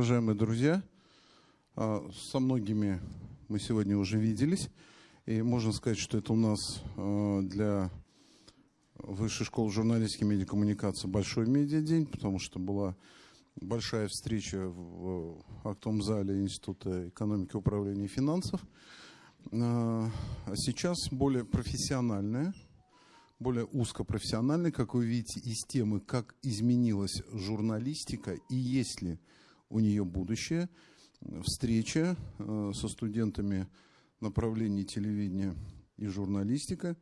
уважаемые друзья, а, со многими мы сегодня уже виделись. И можно сказать, что это у нас а, для Высшей школы журналистики и медиакоммуникации большой медиадень, потому что была большая встреча в актовом зале Института экономики, управления и финансов. А сейчас более профессиональная, более узкопрофессиональная, как вы видите, из темы, как изменилась журналистика и есть ли у нее будущее. Встреча э, со студентами направлений телевидения и журналистика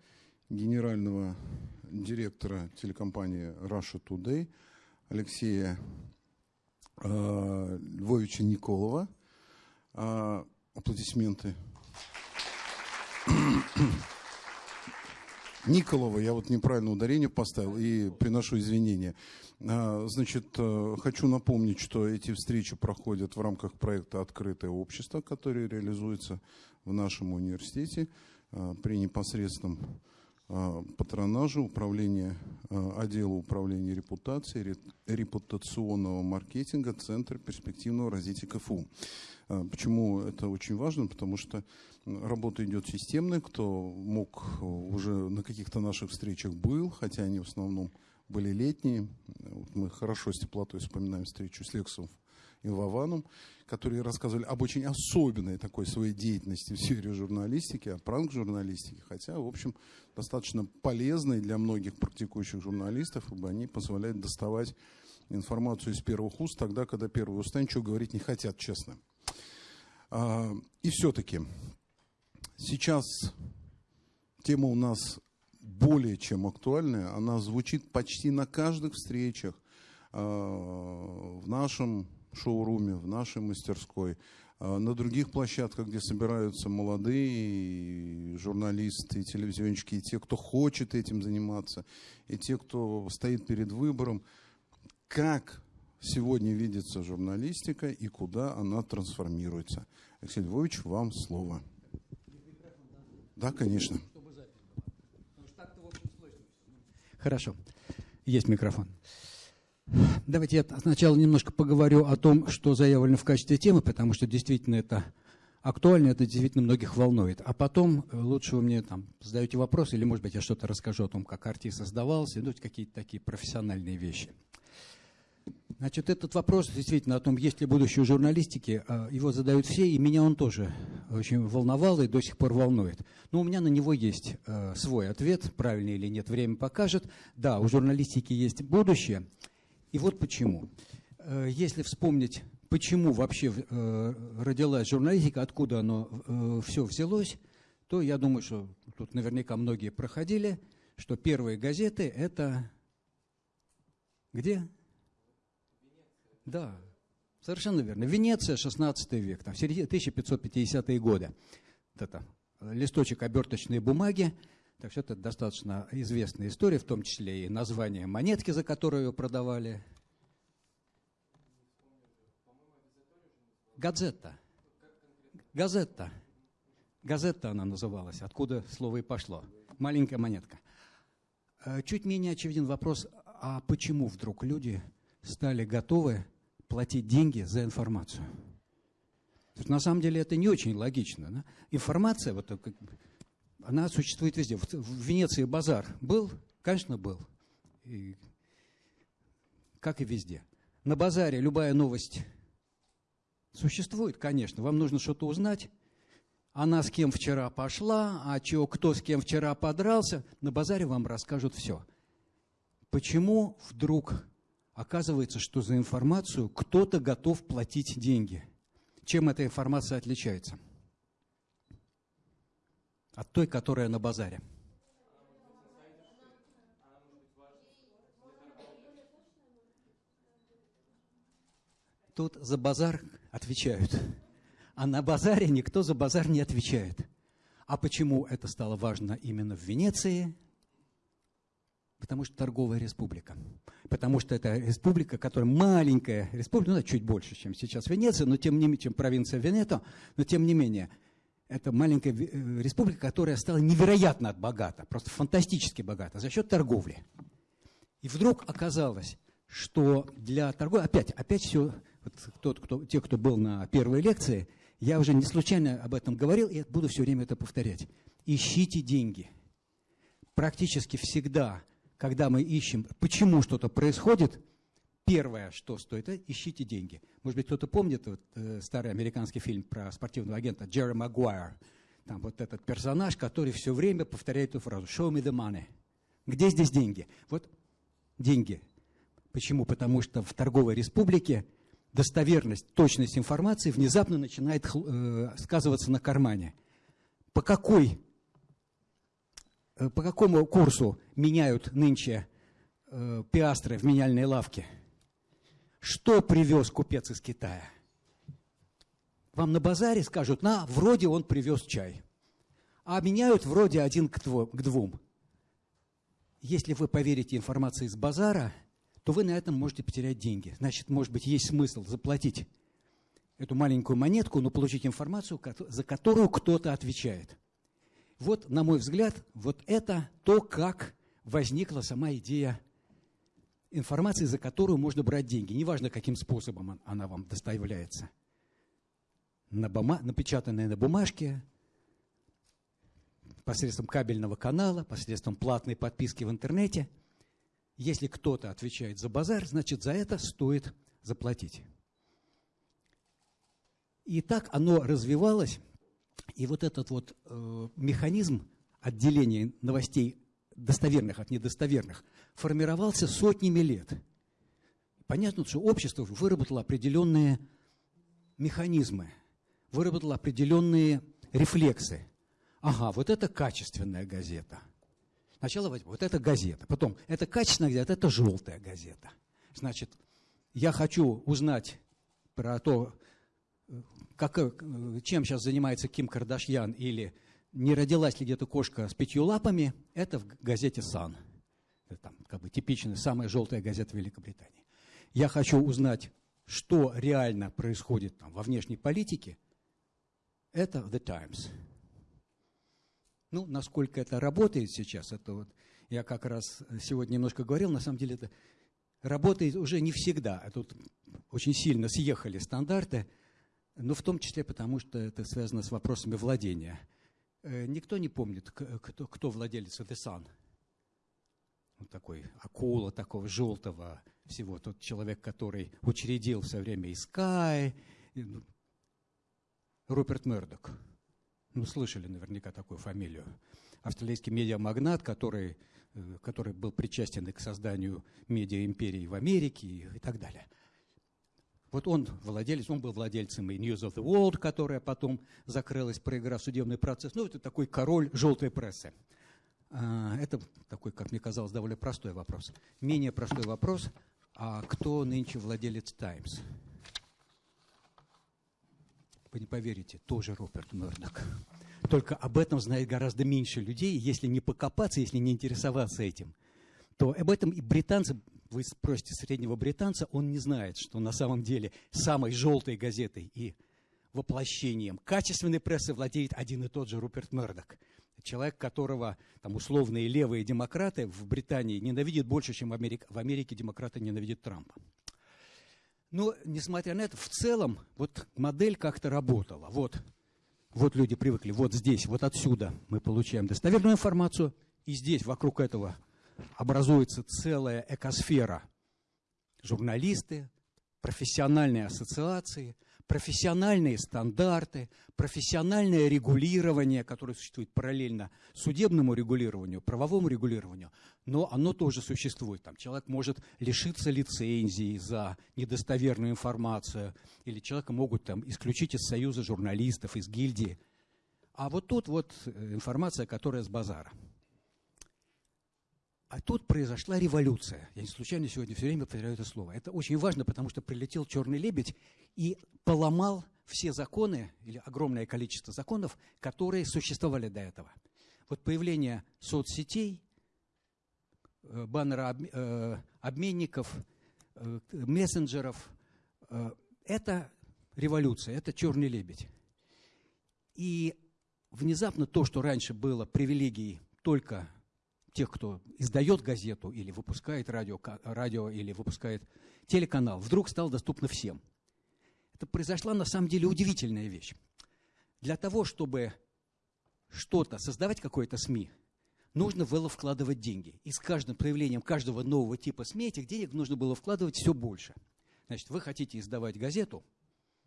генерального директора телекомпании Russia Today Алексея э, Львовича Николова. Э, аплодисменты. Николова, я вот неправильно ударение поставил и приношу извинения. А, значит, э, хочу напомнить, что эти встречи проходят в рамках проекта «Открытое общество», который реализуется в нашем университете э, при непосредственном э, патронаже управления, отдела управления репутацией, репутационного маркетинга Центра перспективного развития КФУ. Почему это очень важно? Потому что работа идет системная. Кто мог уже на каких-то наших встречах был, хотя они в основном были летние. Вот мы хорошо с теплотой вспоминаем встречу с Лексом и Вованом, которые рассказывали об очень особенной такой своей деятельности в сфере журналистики, о пранк-журналистике, хотя, в общем, достаточно полезной для многих практикующих журналистов, ибо они позволяют доставать информацию из первых уст тогда, когда первые уста ничего говорить не хотят, честно. А, и все-таки сейчас тема у нас более чем актуальная. Она звучит почти на каждых встречах э, в нашем шоуруме, в нашей мастерской, э, на других площадках, где собираются молодые журналисты, телевизионщики, и те, кто хочет этим заниматься, и те, кто стоит перед выбором. Как сегодня видится журналистика и куда она трансформируется? Алексей Львович, вам слово. Да, конечно. Хорошо. Есть микрофон. Давайте я сначала немножко поговорю о том, что заявлено в качестве темы, потому что действительно это актуально, это действительно многих волнует. А потом э, лучше вы мне там задаете вопрос, или, может быть, я что-то расскажу о том, как артист создавался, ну, какие-то такие профессиональные вещи. Значит, этот вопрос действительно о том, есть ли будущее журналистики, а, его задают все, и меня он тоже очень волновал и до сих пор волнует. Но у меня на него есть э, свой ответ, правильный или нет, время покажет. Да, у журналистики есть будущее. И вот почему. Э, если вспомнить, почему вообще родилась журналистика, откуда оно все взялось, то я думаю, что тут наверняка многие проходили, что первые газеты – это где? Да, совершенно верно. Венеция, 16 век, там, 1550-е годы. Вот это листочек оберточной бумаги. Так что это достаточно известная история, в том числе и название монетки, за которую ее продавали. Газета. Газета. Газета она называлась, откуда слово и пошло. Маленькая монетка. Э, чуть менее очевиден вопрос, а почему вдруг люди стали готовы платить деньги за информацию. на самом деле это не очень логично. Да? Информация, вот, она существует везде. В, в Венеции базар был? Конечно, был. И, как и везде. На базаре любая новость существует, конечно. Вам нужно что-то узнать. Она с кем вчера пошла, а чё, кто с кем вчера подрался. На базаре вам расскажут все. Почему вдруг Оказывается, что за информацию кто-то готов платить деньги. Чем эта информация отличается? От той, которая на базаре. Тут за базар отвечают, а на базаре никто за базар не отвечает. А почему это стало важно именно в Венеции – Потому что торговая республика. Потому что это республика, которая маленькая республика, ну, чуть больше, чем сейчас Венеция, но тем не менее, чем провинция Венето, но тем не менее, это маленькая э, республика, которая стала невероятно богата, просто фантастически богата за счет торговли. И вдруг оказалось, что для торговли, опять, опять все вот тот, кто, те, кто был на первой лекции, я уже не случайно об этом говорил и буду все время это повторять. Ищите деньги. Практически всегда, когда мы ищем, почему что-то происходит, первое, что стоит, это ищите деньги. Может быть, кто-то помнит вот, э, старый американский фильм про спортивного агента Джерри Магуайр. Там вот этот персонаж, который все время повторяет эту фразу «Show me the money». Где здесь деньги? Вот деньги. Почему? Потому что в торговой республике достоверность, точность информации внезапно начинает э, сказываться на кармане. По какой, э, по какому курсу меняют нынче э, пиастры в меняльной лавке? Что привез купец из Китая? Вам на базаре скажут, на, вроде он привез чай. А меняют вроде один к двум. Если вы поверите информации из базара, то вы на этом можете потерять деньги. Значит, может быть, есть смысл заплатить эту маленькую монетку, но получить информацию, за которую кто-то отвечает. Вот, на мой взгляд, вот это то, как возникла сама идея информации, за которую можно брать деньги. Неважно, каким способом она вам доставляется. На бума... Напечатанная на бумажке, посредством кабельного канала, посредством платной подписки в интернете. Если кто-то отвечает за базар, значит, за это стоит заплатить. И так оно развивалось, и вот этот вот э, механизм отделения новостей достоверных от недостоверных формировался сотнями лет. Понятно, что общество выработало определенные механизмы, выработало определенные рефлексы. Ага, вот это качественная газета. Сначала вот это газета, потом это качественная газета, это желтая газета. Значит, я хочу узнать про то, как, чем сейчас занимается Ким Кардашьян или не родилась ли где-то кошка с пятью лапами, это в газете «Сан». Это там, как бы типичная, самая желтая газета Великобритании. Я хочу узнать, что реально происходит там, во внешней политике, это The Times. Ну, насколько это работает сейчас, это вот я как раз сегодня немножко говорил, на самом деле это работает уже не всегда. Тут очень сильно съехали стандарты, но в том числе потому, что это связано с вопросами владения. Э, никто не помнит, кто, кто владелец The Sun. Вот такой акула такого желтого всего. Тот человек, который учредил все время и Sky, ну, Руперт Мердок. Ну, слышали наверняка такую фамилию. Австралийский медиамагнат, который, э, который был причастен к созданию медиа-империи в Америке и, и так далее. Вот он владелец, он был владельцем и News of the World, которая потом закрылась, проиграв судебный процесс. Ну, это такой король желтой прессы. А, это такой, как мне казалось, довольно простой вопрос. Менее простой вопрос, а кто нынче владелец Times? Вы не поверите, тоже Роберт Мердок. Только об этом знает гораздо меньше людей. Если не покопаться, если не интересоваться этим, то об этом и британцы, вы спросите среднего британца, он не знает, что на самом деле самой желтой газетой и воплощением качественной прессы владеет один и тот же Руперт Мердок. Человек, которого там, условные левые демократы в Британии ненавидят больше, чем в Америке, в Америке демократы ненавидят Трампа. Но, несмотря на это, в целом вот модель как-то работала. Вот, вот люди привыкли, вот здесь, вот отсюда мы получаем достоверную информацию, и здесь, вокруг этого, образуется целая экосфера. Журналисты, профессиональные ассоциации – профессиональные стандарты, профессиональное регулирование, которое существует параллельно судебному регулированию, правовому регулированию, но оно тоже существует. Там человек может лишиться лицензии за недостоверную информацию, или человека могут там, исключить из союза журналистов, из гильдии. А вот тут вот э, информация, которая с базара – а тут произошла революция. Я не случайно сегодня все время повторяю это слово. Это очень важно, потому что прилетел черный лебедь и поломал все законы, или огромное количество законов, которые существовали до этого. Вот появление соцсетей, э, баннера э, обменников, э, мессенджеров – это революция, это черный лебедь. И внезапно то, что раньше было привилегией только тех, кто издает газету или выпускает радио, радио или выпускает телеканал, вдруг стало доступно всем. это произошла на самом деле удивительная вещь. Для того, чтобы что-то, создавать какое-то СМИ, нужно было вкладывать деньги. И с каждым проявлением каждого нового типа СМИ этих денег нужно было вкладывать все больше. Значит, вы хотите издавать газету,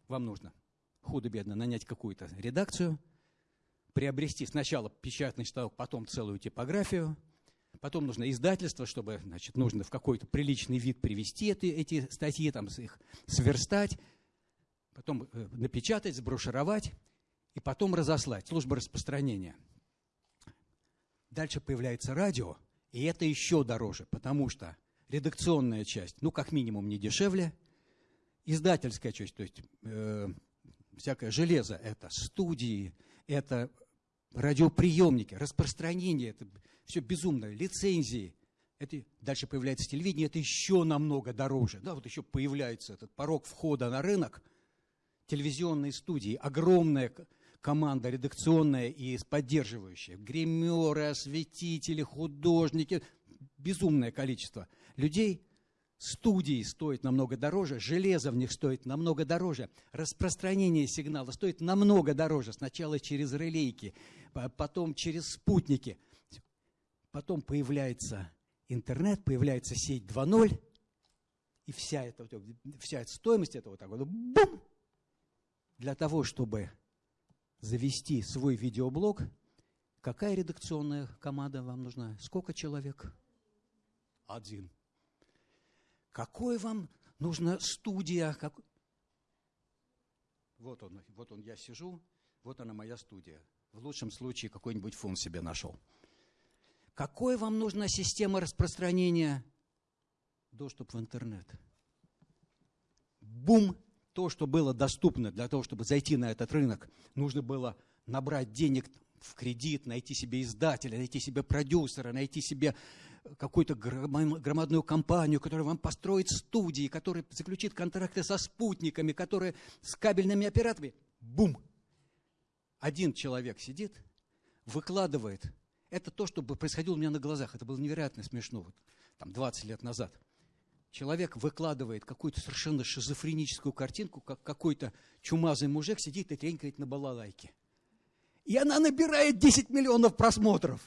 вам нужно худо-бедно нанять какую-то редакцию, приобрести сначала печатный станок, потом целую типографию, потом нужно издательство, чтобы, значит, нужно в какой-то приличный вид привести эти, эти статьи, там, их сверстать, потом э, напечатать, сброшировать и потом разослать. Служба распространения. Дальше появляется радио, и это еще дороже, потому что редакционная часть, ну, как минимум, не дешевле, издательская часть, то есть э, всякое железо, это студии, это радиоприемники, распространение, это все безумно, лицензии. Это, дальше появляется телевидение, это еще намного дороже. Да, вот еще появляется этот порог входа на рынок, телевизионные студии, огромная команда редакционная и поддерживающая, гримеры, осветители, художники, безумное количество людей – студии стоят намного дороже, железо в них стоит намного дороже, распространение сигнала стоит намного дороже. Сначала через релейки, потом через спутники. Потом появляется интернет, появляется сеть 2.0, и вся эта, вся эта стоимость этого так вот, бум! Для того, чтобы завести свой видеоблог, какая редакционная команда вам нужна? Сколько человек? Один. Какой вам нужна студия? Как... Вот он, вот он, я сижу, вот она моя студия. В лучшем случае какой-нибудь фон себе нашел. Какой вам нужна система распространения? Доступ в интернет. Бум! То, что было доступно для того, чтобы зайти на этот рынок, нужно было набрать денег в кредит, найти себе издателя, найти себе продюсера, найти себе какую-то громадную компанию, которая вам построит студии, которая заключит контракты со спутниками, которая с кабельными операторами. Бум! Один человек сидит, выкладывает. Это то, что происходило у меня на глазах. Это было невероятно смешно. Вот, там 20 лет назад. Человек выкладывает какую-то совершенно шизофреническую картинку, как какой-то чумазый мужик сидит и тренькает на балалайке. И она набирает 10 миллионов просмотров.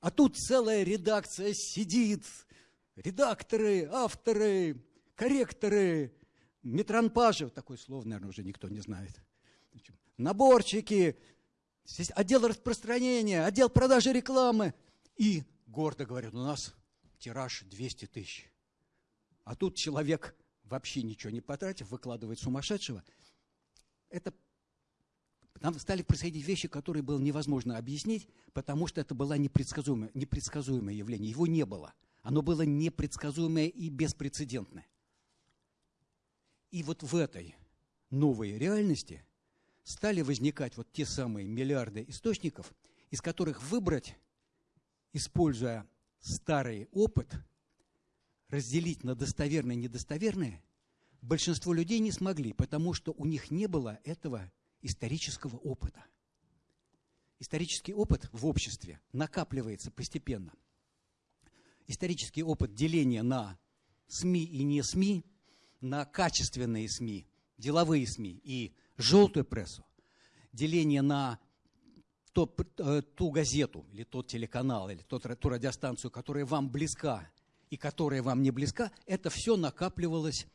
А тут целая редакция сидит, редакторы, авторы, корректоры, метранпажи, такое слово, наверное, уже никто не знает, наборчики, отдел распространения, отдел продажи рекламы. И гордо говорят, у нас тираж 200 тысяч. А тут человек, вообще ничего не потратив, выкладывает сумасшедшего. Это там стали происходить вещи, которые было невозможно объяснить, потому что это было непредсказуемое, непредсказуемое явление. Его не было. Оно было непредсказуемое и беспрецедентное. И вот в этой новой реальности стали возникать вот те самые миллиарды источников, из которых выбрать, используя старый опыт, разделить на достоверное и недостоверное, большинство людей не смогли, потому что у них не было этого исторического опыта. Исторический опыт в обществе накапливается постепенно. Исторический опыт деления на СМИ и не СМИ, на качественные СМИ, деловые СМИ и желтую прессу, деление на то, э, ту газету или тот телеканал или тот, ту радиостанцию, которая вам близка и которая вам не близка, это все накапливалось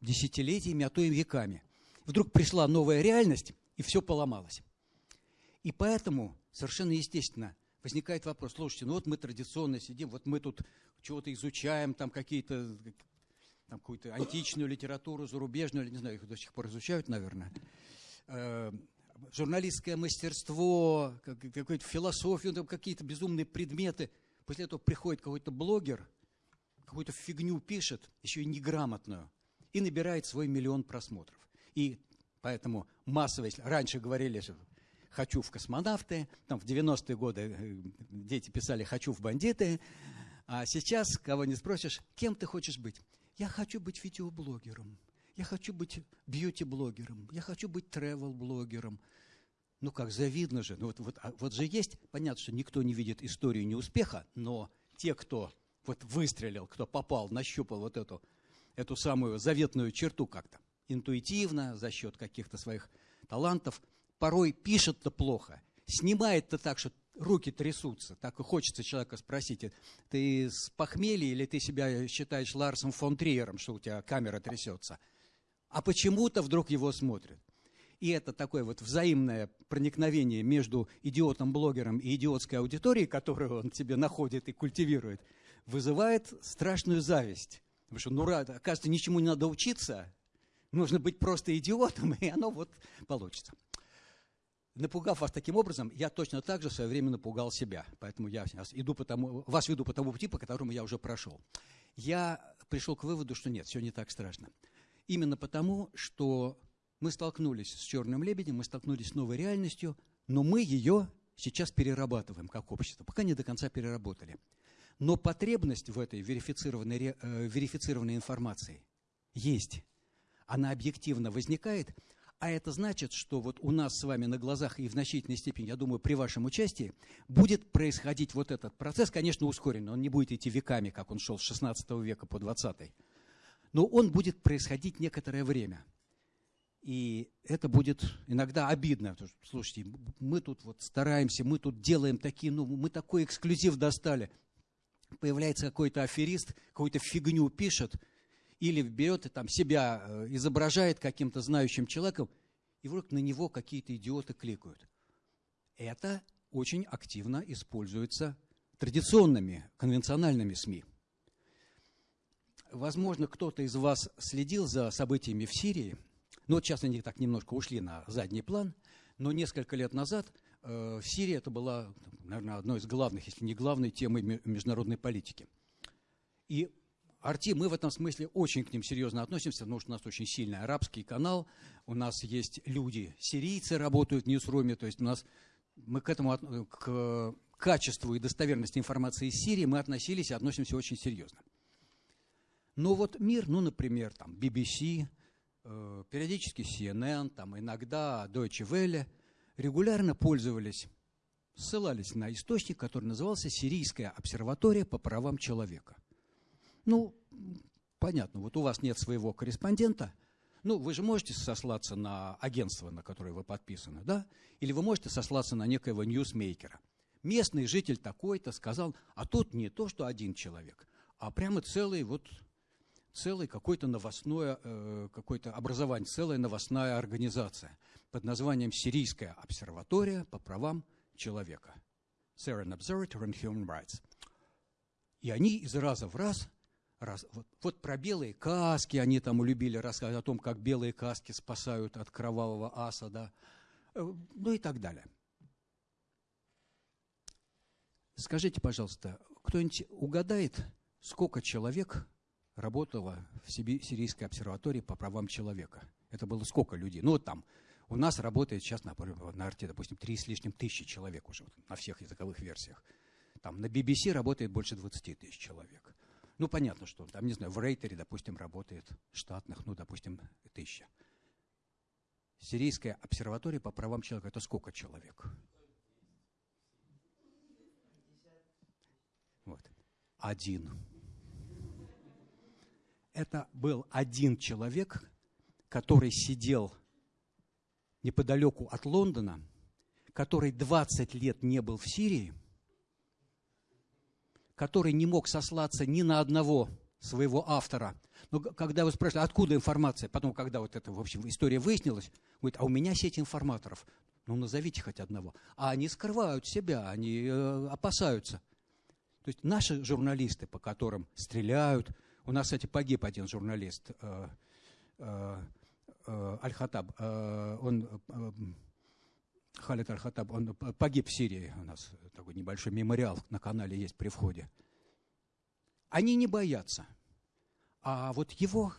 десятилетиями, а то и веками – вдруг пришла новая реальность, и все поломалось. И поэтому совершенно естественно возникает вопрос, слушайте, ну вот мы традиционно сидим, вот мы тут чего-то изучаем, там какие-то там какую-то античную литературу, зарубежную, не знаю, их до сих пор изучают, наверное, э, журналистское мастерство, какую-то философию, там какие-то безумные предметы. После этого приходит какой-то блогер, какую-то фигню пишет, еще и неграмотную, и набирает свой миллион просмотров. И поэтому массовость, раньше говорили, что хочу в космонавты, там в 90-е годы э, дети писали «хочу в бандиты», а сейчас, кого не спросишь, кем ты хочешь быть? Я хочу быть видеоблогером, я хочу быть бьюти-блогером, я хочу быть тревел-блогером. Ну как, завидно же. Ну, вот, вот, а вот же есть, понятно, что никто не видит историю неуспеха, но те, кто вот выстрелил, кто попал, нащупал вот эту, эту самую заветную черту как-то, интуитивно, за счет каких-то своих талантов, порой пишет-то плохо, снимает-то так, что руки трясутся. Так и хочется человека спросить, ты с похмелья или ты себя считаешь Ларсом фон Триером, что у тебя камера трясется? А почему-то вдруг его смотрят. И это такое вот взаимное проникновение между идиотом-блогером и идиотской аудиторией, которую он тебе находит и культивирует, вызывает страшную зависть. Потому что, ну, оказывается, ничему не надо учиться, нужно быть просто идиотом, и оно вот получится. Напугав вас таким образом, я точно так же в свое время напугал себя. Поэтому я иду по тому, вас веду по тому пути, по которому я уже прошел. Я пришел к выводу, что нет, все не так страшно. Именно потому, что мы столкнулись с черным лебедем, мы столкнулись с новой реальностью, но мы ее сейчас перерабатываем как общество, пока не до конца переработали. Но потребность в этой верифицированной, э, верифицированной информации есть. Она объективно возникает – а это значит, что вот у нас с вами на глазах и в значительной степени, я думаю, при вашем участии, будет происходить вот этот процесс, конечно, ускоренный, он не будет идти веками, как он шел с 16 века по 20 но он будет происходить некоторое время. И это будет иногда обидно. Слушайте, мы тут вот стараемся, мы тут делаем такие, ну, мы такой эксклюзив достали. Появляется какой-то аферист, какую-то фигню пишет – или берет там себя э, изображает каким-то знающим человеком, и вдруг на него какие-то идиоты кликают. Это очень активно используется традиционными, конвенциональными СМИ. Возможно, кто-то из вас следил за событиями в Сирии. Ну, вот сейчас они так немножко ушли на задний план, но несколько лет назад э, в Сирии это была, наверное, одной из главных, если не главной темой международной политики. И Арти, мы в этом смысле очень к ним серьезно относимся, потому что у нас очень сильный арабский канал, у нас есть люди, сирийцы работают в Ньюсруме, то есть у нас мы к этому, к качеству и достоверности информации из Сирии мы относились и относимся очень серьезно. Но вот мир, ну, например, там, BBC, э, периодически CNN, там, иногда Deutsche Welle, регулярно пользовались, ссылались на источник, который назывался «Сирийская обсерватория по правам человека». Ну, понятно, вот у вас нет своего корреспондента, ну, вы же можете сослаться на агентство, на которое вы подписаны, да? Или вы можете сослаться на некоего ньюсмейкера. Местный житель такой-то сказал, а тут не то, что один человек, а прямо целый вот целый какой-то новостное, э, какое-то образование, целая новостная организация под названием Сирийская обсерватория по правам человека. Syrian Observatory on Human Rights. И они из раза в раз Раз, вот, вот про белые каски они там любили рассказывать о том, как белые каски спасают от кровавого аса, да, э, ну и так далее. Скажите, пожалуйста, кто-нибудь угадает, сколько человек работало в Сирийской обсерватории по правам человека? Это было сколько людей? Ну вот там, у нас работает сейчас на, на арте, допустим, три с лишним тысячи человек уже вот, на всех языковых версиях. Там на BBC работает больше 20 тысяч человек. Ну, понятно, что там, не знаю, в рейтере, допустим, работает штатных, ну, допустим, тысяча. Сирийская обсерватория по правам человека – это сколько человек? Вот. Один. Это был один человек, который сидел неподалеку от Лондона, который 20 лет не был в Сирии – который не мог сослаться ни на одного своего автора. Но когда вы спрашиваете, откуда информация, потом, когда вот эта, в общем, история выяснилась, говорит, а у меня сеть информаторов. Ну, назовите хоть одного. А они скрывают себя, они э, опасаются. То есть наши журналисты, по которым стреляют, у нас, кстати, погиб один журналист, э, э, э, Аль-Хатаб, э, он э, Халид Аль-Хаттаб, он погиб в Сирии, у нас такой небольшой мемориал на канале есть при входе. Они не боятся. А вот его...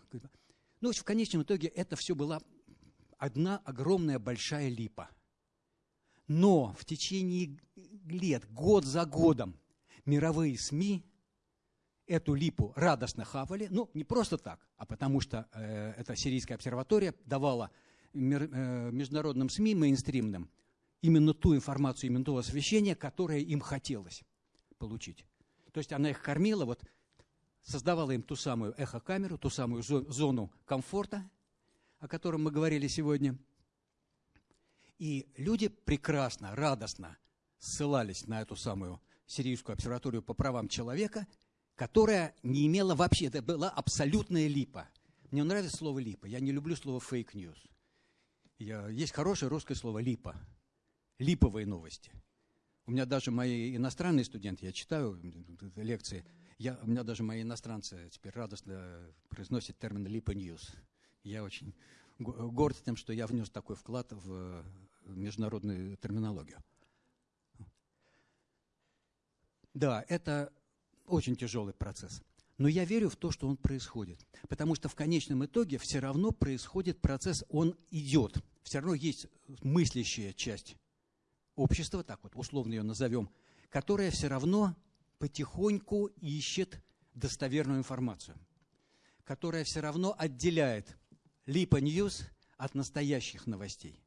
Ну, в конечном итоге это все была одна огромная большая липа. Но в течение лет, год за годом, мировые СМИ эту липу радостно хавали. Ну, не просто так, а потому что э, эта сирийская обсерватория давала мир, э, международным СМИ мейнстримным именно ту информацию, именно то освещение, которое им хотелось получить. То есть она их кормила, вот, создавала им ту самую эхокамеру, ту самую зону комфорта, о котором мы говорили сегодня. И люди прекрасно, радостно ссылались на эту самую Сирийскую обсерваторию по правам человека, которая не имела вообще, это была абсолютная липа. Мне нравится слово липа, я не люблю слово fake news. Есть хорошее русское слово липа, липовые новости. У меня даже мои иностранные студенты, я читаю лекции, я, у меня даже мои иностранцы теперь радостно произносят термин липа news. Я очень горд тем, что я внес такой вклад в международную терминологию. Да, это очень тяжелый процесс. Но я верю в то, что он происходит. Потому что в конечном итоге все равно происходит процесс, он идет. Все равно есть мыслящая часть общества, так вот условно ее назовем, которая все равно потихоньку ищет достоверную информацию, которая все равно отделяет липа ньюс от настоящих новостей.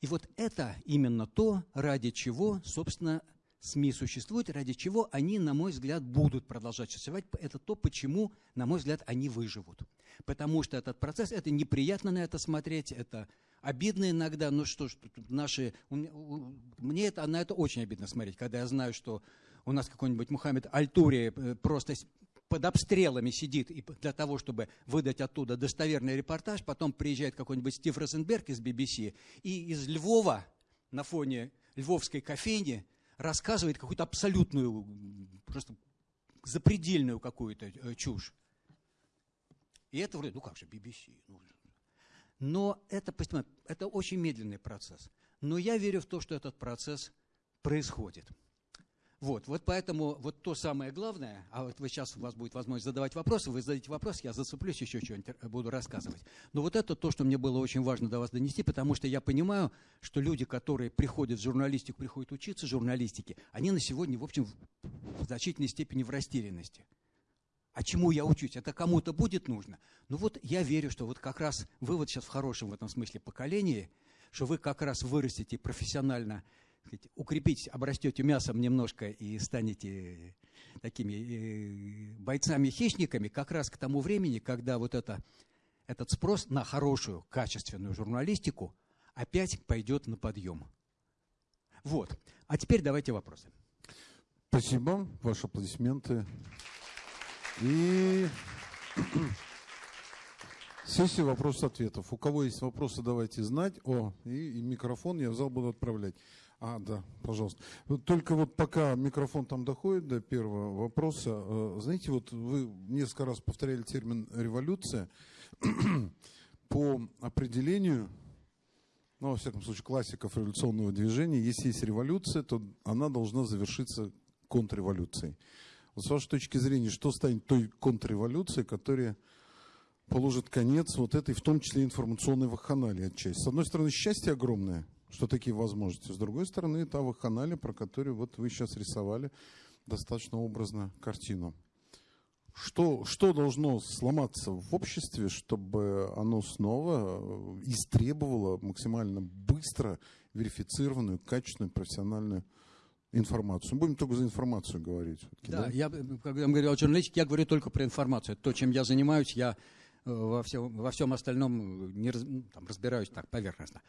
И вот это именно то, ради чего, собственно, СМИ существуют, ради чего они, на мой взгляд, будут продолжать существовать. Это то, почему, на мой взгляд, они выживут. Потому что этот процесс, это неприятно на это смотреть, это обидно иногда, ну что ж, наши, мне это, на это очень обидно смотреть, когда я знаю, что у нас какой-нибудь Мухаммед Альтури э, просто под обстрелами сидит и для того, чтобы выдать оттуда достоверный репортаж, потом приезжает какой-нибудь Стив Розенберг из BBC и из Львова на фоне львовской кофейни рассказывает какую-то абсолютную, просто запредельную какую-то э, чушь. И это вроде, ну как же, BBC. Ну, но это, это очень медленный процесс. Но я верю в то, что этот процесс происходит. Вот, вот поэтому вот то самое главное, а вот вы сейчас у вас будет возможность задавать вопросы, вы зададите вопрос, я зацеплюсь, еще что-нибудь буду рассказывать. Но вот это то, что мне было очень важно до вас донести, потому что я понимаю, что люди, которые приходят в журналистику, приходят учиться журналистике, они на сегодня, в общем, в значительной степени в растерянности. А чему я учусь? Это кому-то будет нужно? Ну вот я верю, что вот как раз вы вот сейчас в хорошем в этом смысле поколении, что вы как раз вырастете профессионально сказать, укрепитесь, обрастете мясом немножко и станете такими э, бойцами-хищниками как раз к тому времени, когда вот это, этот спрос на хорошую, качественную журналистику опять пойдет на подъем. Вот. А теперь давайте вопросы. Спасибо. Ваши аплодисменты. И сессия вопросов-ответов. У кого есть вопросы, давайте знать. О, и, и микрофон я в зал буду отправлять. А, да, пожалуйста. Только вот пока микрофон там доходит до первого вопроса, э, знаете, вот вы несколько раз повторяли термин «революция». По определению, ну, во всяком случае, классиков революционного движения, если есть революция, то она должна завершиться контрреволюцией. Вот с вашей точки зрения, что станет той контрреволюцией, которая положит конец вот этой, в том числе, информационной вакханалии отчасти? С одной стороны, счастье огромное – что такие возможности. С другой стороны, та вакханалия, про которую вот вы сейчас рисовали достаточно образно картину. Что, что должно сломаться в обществе, чтобы оно снова э, истребовало максимально быстро верифицированную, качественную, профессиональную информацию. Мы будем только за информацию говорить. Да, да, я, когда мы говорим о журналистике, я говорю только про информацию. То, чем я занимаюсь, я э, во всем, во всем остальном не раз, ну, там, разбираюсь так поверхностно.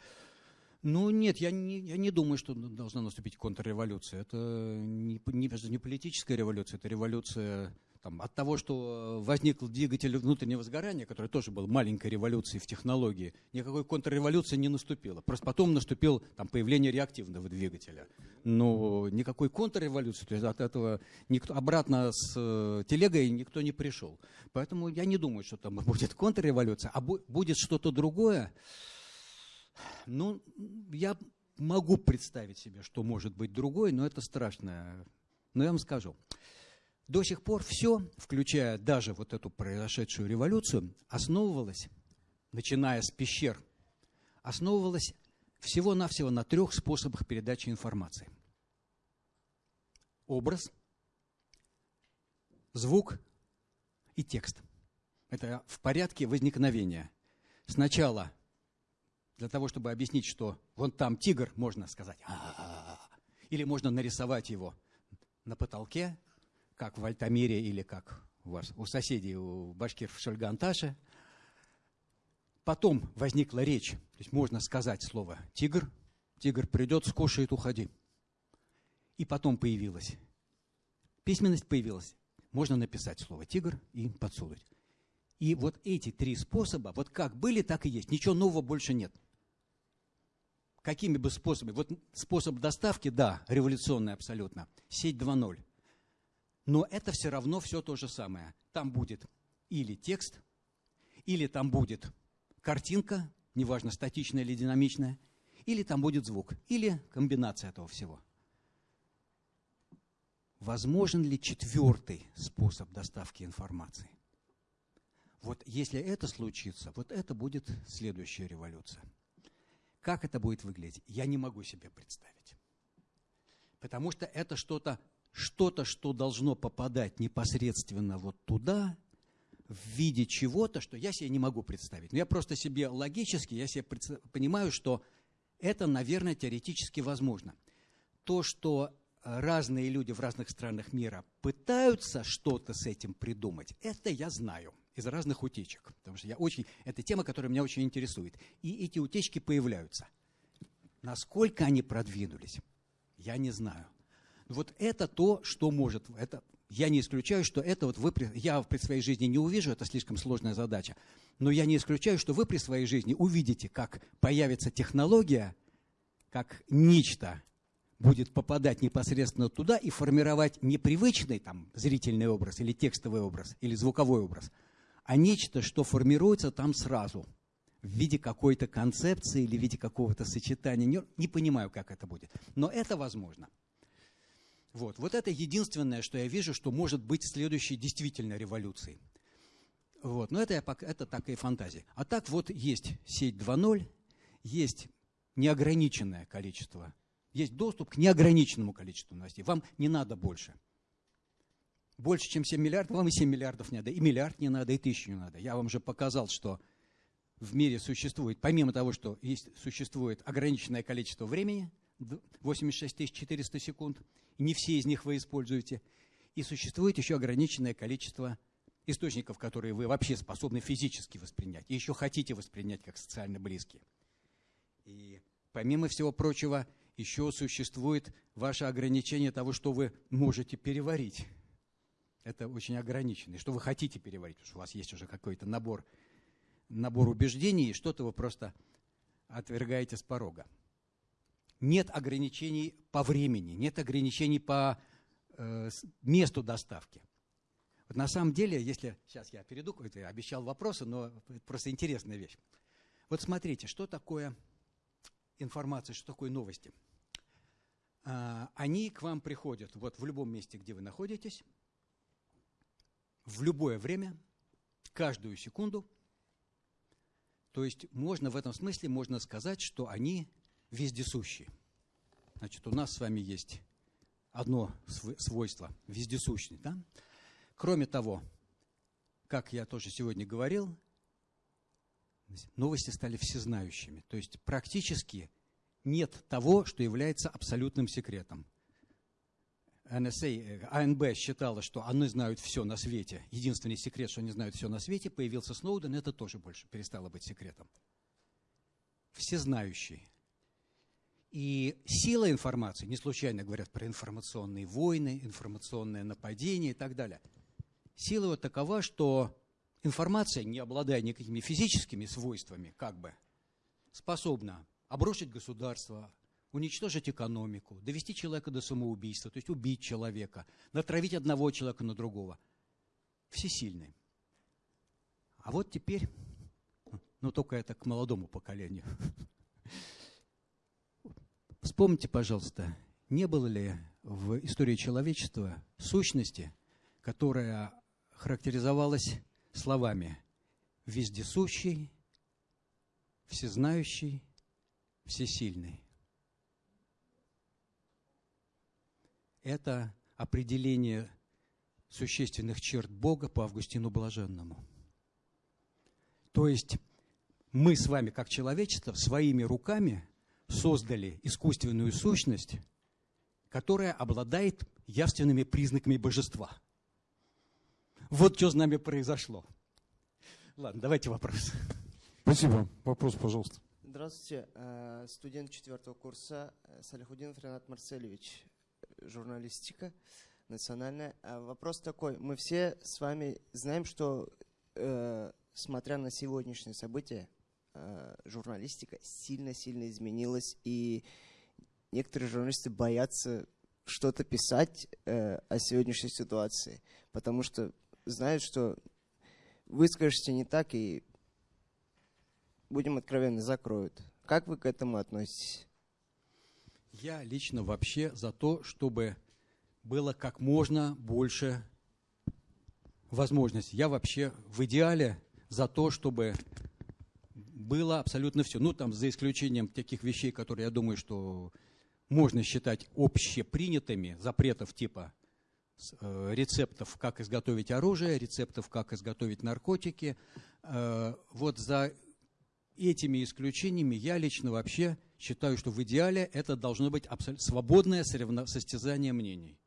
Ну нет, я не, я не думаю, что должна наступить контрреволюция. Это не, не, не политическая революция, это революция там, от того, что возник двигатель внутреннего сгорания, который тоже был маленькой революцией в технологии, никакой контрреволюции не наступило. Просто потом наступило там, появление реактивного двигателя. Но никакой контрреволюции, то есть от этого никто, обратно с э, телегой никто не пришел. Поэтому я не думаю, что там будет контрреволюция, а будет что-то другое. Ну, я могу представить себе, что может быть другой, но это страшно. Но я вам скажу. До сих пор все, включая даже вот эту произошедшую революцию, основывалось, начиная с пещер, основывалось всего-навсего на трех способах передачи информации. Образ, звук и текст. Это в порядке возникновения. Сначала для того, чтобы объяснить, что вон там тигр, можно сказать, или можно нарисовать его на потолке, как в Альтамире или как у вас, у соседей, у башкир в Шульганташе. Потом возникла речь, то есть можно сказать слово «тигр», тигр придет, скушает, уходи. И потом появилась письменность появилась. Можно написать слово «тигр» и подсунуть. И вот эти три способа, вот как были, так и есть. Ничего нового больше нет. Какими бы способами? Вот способ доставки, да, революционный абсолютно. Сеть 2.0. Но это все равно все то же самое. Там будет или текст, или там будет картинка, неважно, статичная или динамичная, или там будет звук, или комбинация этого всего. Возможен ли четвертый способ доставки информации? Вот если это случится, вот это будет следующая революция. Как это будет выглядеть, я не могу себе представить. Потому что это что-то, что-то, что должно попадать непосредственно вот туда, в виде чего-то, что я себе не могу представить. Но я просто себе логически, я себе понимаю, что это, наверное, теоретически возможно. То, что разные люди в разных странах мира пытаются что-то с этим придумать, это я знаю из разных утечек. Потому что я очень, это тема, которая меня очень интересует. И эти утечки появляются. Насколько они продвинулись, я не знаю. Вот это то, что может, это, я не исключаю, что это вот вы, я при своей жизни не увижу, это слишком сложная задача, но я не исключаю, что вы при своей жизни увидите, как появится технология, как нечто, будет попадать непосредственно туда и формировать не привычный там, зрительный образ или текстовый образ или звуковой образ, а нечто, что формируется там сразу в виде какой-то концепции или в виде какого-то сочетания. Не, не понимаю, как это будет, но это возможно. Вот. вот это единственное, что я вижу, что может быть следующей действительно революцией. Вот. Но это, я, это такая фантазия. А так вот есть сеть 2.0, есть неограниченное количество есть доступ к неограниченному количеству новостей. Вам не надо больше. Больше, чем 7 миллиардов, вам и 7 миллиардов не надо, и миллиард не надо, и тысячу не надо. Я вам же показал, что в мире существует, помимо того, что есть, существует ограниченное количество времени, 86 400 секунд, не все из них вы используете, и существует еще ограниченное количество источников, которые вы вообще способны физически воспринять, и еще хотите воспринять как социально близкие. И помимо всего прочего, еще существует ваше ограничение того, что вы можете переварить. Это очень ограничено. Что вы хотите переварить, потому что у вас есть уже какой-то набор, набор убеждений, и что-то вы просто отвергаете с порога. Нет ограничений по времени, нет ограничений по э, месту доставки. Вот на самом деле, если... Сейчас я перейду, я обещал вопросы, но это просто интересная вещь. Вот смотрите, что такое информация, что такое новости. А, они к вам приходят вот в любом месте, где вы находитесь, в любое время, каждую секунду. То есть можно в этом смысле можно сказать, что они вездесущие. Значит, у нас с вами есть одно свойство – вездесущность. Да? Кроме того, как я тоже сегодня говорил, новости стали всезнающими. То есть практически нет того, что является абсолютным секретом. NSA, АНБ считала, что они знают все на свете. Единственный секрет, что они знают все на свете, появился Сноуден, это тоже больше перестало быть секретом. Всезнающий. И сила информации, не случайно говорят про информационные войны, информационное нападение и так далее. Сила вот такова, что информация, не обладая никакими физическими свойствами, как бы, способна обрушить государство, уничтожить экономику, довести человека до самоубийства, то есть убить человека, натравить одного человека на другого. Всесильный. А вот теперь, ну только это к молодому поколению. Вспомните, пожалуйста, не было ли в истории человечества сущности, которая характеризовалась словами «вездесущий», «всезнающий», «всесильный». Это определение существенных черт Бога по Августину Блаженному. То есть мы с вами, как человечество, своими руками создали искусственную сущность, которая обладает явственными признаками божества – вот что с нами произошло. Ладно, давайте вопрос. Спасибо. Вопрос, пожалуйста. Здравствуйте. Э, студент четвертого курса э, Салихудинов Ренат Марцелевич, журналистика национальная. А вопрос такой. Мы все с вами знаем, что, смотря на сегодняшние события, журналистика сильно-сильно изменилась, и некоторые журналисты боятся что-то писать э, о сегодняшней ситуации, потому что знают, что выскажешься не так и, будем откровенны, закроют. Как вы к этому относитесь? Я лично вообще за то, чтобы было как можно больше возможностей. Я вообще в идеале за то, чтобы было абсолютно все. Ну, там, за исключением таких вещей, которые, я думаю, что можно считать общепринятыми, запретов типа э, рецептов, как изготовить оружие, рецептов, как изготовить наркотики. Э, вот за этими исключениями я лично вообще считаю, что в идеале это должно быть свободное состязание мнений.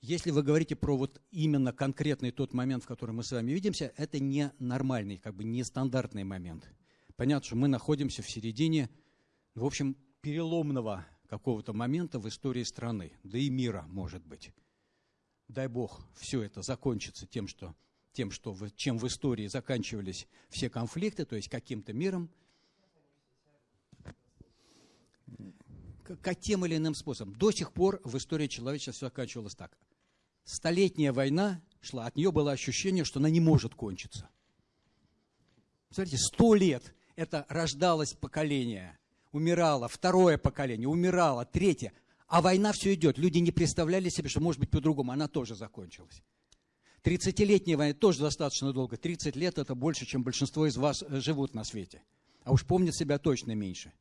Если вы говорите про вот именно конкретный тот момент, в котором мы с вами видимся, это не нормальный, как бы не стандартный момент. Понятно, что мы находимся в середине, в общем, переломного какого-то момента в истории страны, да и мира, может быть. Дай Бог, все это закончится тем, что, тем, что чем в истории заканчивались все конфликты, то есть каким-то миром, как тем или иным способом. До сих пор в истории человечества все заканчивалось так. Столетняя война шла, от нее было ощущение, что она не может кончиться. Смотрите, сто лет это рождалось поколение – умирало, второе поколение умирало, третье. А война все идет. Люди не представляли себе, что может быть по-другому. Она тоже закончилась. Тридцатилетняя война тоже достаточно долго. 30 лет – это больше, чем большинство из вас э, живут на свете. А уж помнят себя точно меньше.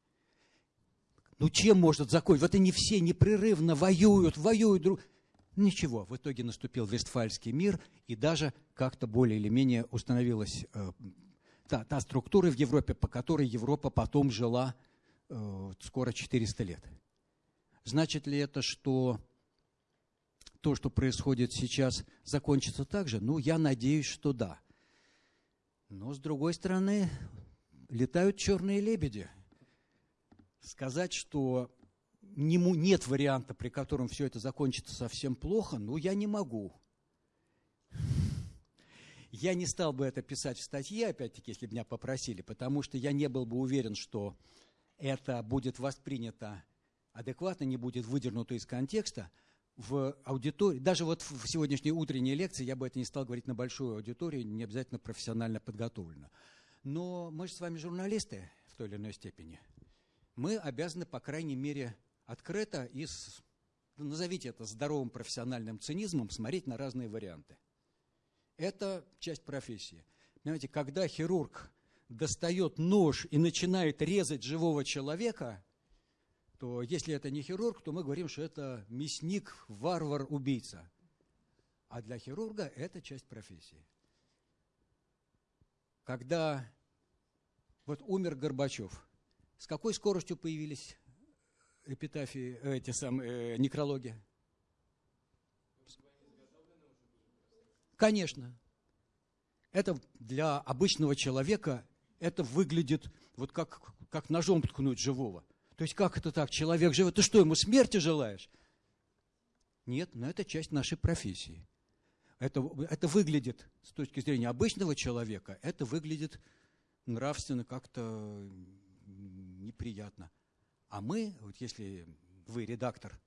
Ну чем может закончиться? Вот они все непрерывно воюют, воюют друг... Ничего, в итоге наступил Вестфальский мир, и даже как-то более или менее установилась э, та, та структура в Европе, по которой Европа потом жила Э, скоро 400 лет. Значит ли это, что то, что происходит сейчас, закончится так же? Ну, я надеюсь, что да. Но, с другой стороны, летают черные лебеди. Сказать, что нет варианта, при котором все это закончится совсем плохо, ну, я не могу. Я не стал бы это писать в статье, опять-таки, если бы меня попросили, потому что я не был бы уверен, что это будет воспринято адекватно, не будет выдернуто из контекста, в аудитории, даже вот в сегодняшней утренней лекции я бы это не стал говорить на большую аудиторию, не обязательно профессионально подготовлено. Но мы же с вами журналисты в той или иной степени. Мы обязаны, по крайней мере, открыто и, с, назовите это здоровым профессиональным цинизмом, смотреть на разные варианты. Это часть профессии. Понимаете, когда хирург достает нож и начинает резать живого человека, то если это не хирург, то мы говорим, что это мясник, варвар, убийца. А для хирурга это часть профессии. Когда вот умер Горбачев, с какой скоростью появились эпитафии, эти самые, э, некрологи? Конечно. Это для обычного человека это выглядит вот как, как ножом ткнуть живого. То есть как это так? Человек живет, ты что, ему смерти желаешь? Нет, но это часть нашей профессии. Это, это выглядит, с точки зрения обычного человека, это выглядит нравственно как-то неприятно. А мы, вот если вы редактор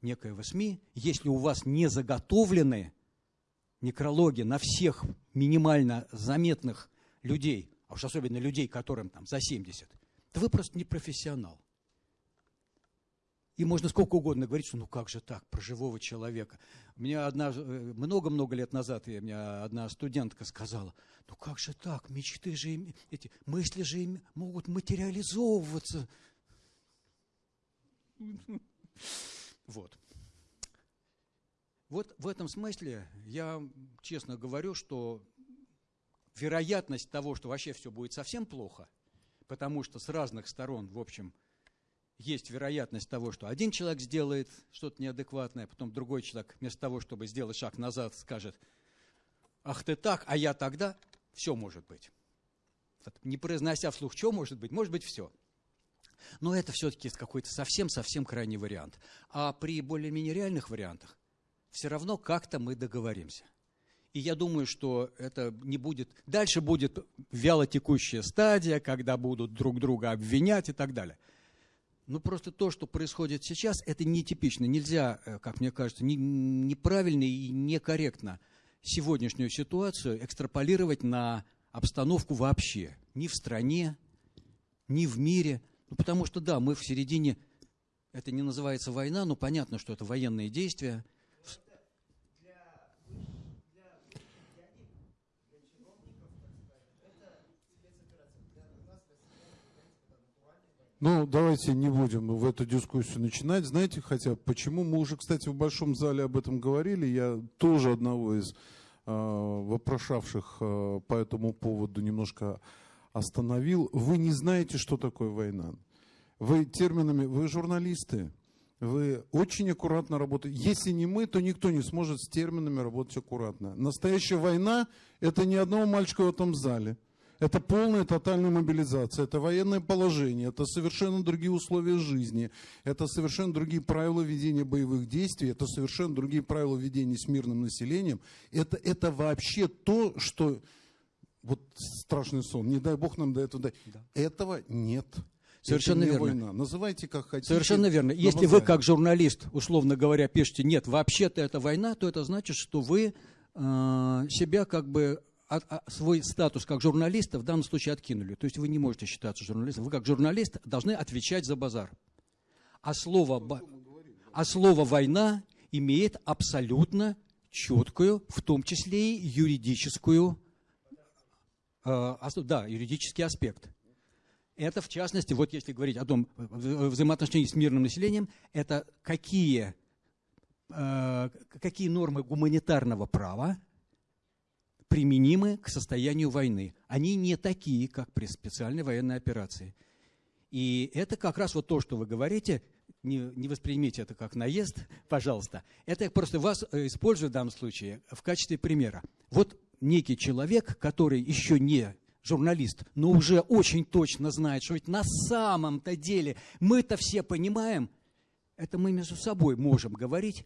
некоего СМИ, если у вас не заготовлены некрологи на всех минимально заметных людей, а уж особенно людей, которым там за 70, то вы просто не профессионал. И можно сколько угодно говорить, что ну как же так, про живого человека. У меня одна, э, много-много лет назад у меня одна студентка сказала, ну как же так, мечты же, эти мысли же могут материализовываться. Вот. Вот в этом смысле я честно говорю, что вероятность того, что вообще все будет совсем плохо, потому что с разных сторон, в общем, есть вероятность того, что один человек сделает что-то неадекватное, а потом другой человек вместо того, чтобы сделать шаг назад, скажет, ах ты так, а я тогда, все может быть. не произнося вслух, что может быть, может быть все. Но это все-таки какой-то совсем-совсем крайний вариант. А при более-менее реальных вариантах все равно как-то мы договоримся. И я думаю, что это не будет... Дальше будет вяло текущая стадия, когда будут друг друга обвинять и так далее. Ну, просто то, что происходит сейчас, это нетипично. Нельзя, э, как мне кажется, не, неправильно и некорректно сегодняшнюю ситуацию экстраполировать на обстановку вообще. Ни в стране, ни в мире. Ну, потому что, да, мы в середине... Это не называется война, но понятно, что это военные действия – Ну, давайте не будем в эту дискуссию начинать. Знаете, хотя почему? Мы уже, кстати, в Большом зале об этом говорили. Я тоже одного из э, вопрошавших э, по этому поводу немножко остановил. Вы не знаете, что такое война. Вы терминами, вы журналисты, вы очень аккуратно работаете. Если не мы, то никто не сможет с терминами работать аккуратно. Настоящая война – это не одного мальчика в этом зале – это полная тотальная мобилизация, это военное положение, это совершенно другие условия жизни, это совершенно другие правила ведения боевых действий, это совершенно другие правила ведения с мирным населением. Это, это вообще то, что... Вот страшный сон, не дай бог нам до этого. Да. Этого нет. Совершенно верно. Война. Называйте как хотите. Совершенно верно. Если вы как журналист, условно говоря, пишете, нет, вообще-то это война, то это значит, что вы э, себя как бы а, свой статус как журналиста в данном случае откинули. То есть вы не можете считаться журналистом. Вы как журналист должны отвечать за базар. А слово, а слово «война» имеет абсолютно четкую, в том числе и юридическую, э, да, юридический аспект. Это, в частности, вот если говорить о том взаимоотношении с мирным населением, это какие, э, какие нормы гуманитарного права применимы к состоянию войны. Они не такие, как при специальной военной операции. И это как раз вот то, что вы говорите, не, не воспримите это как наезд, пожалуйста. Это я просто вас э, использую в данном случае в качестве примера. Вот некий человек, который еще не журналист, но уже очень точно знает, что ведь на самом-то деле мы-то все понимаем, это мы между собой можем говорить,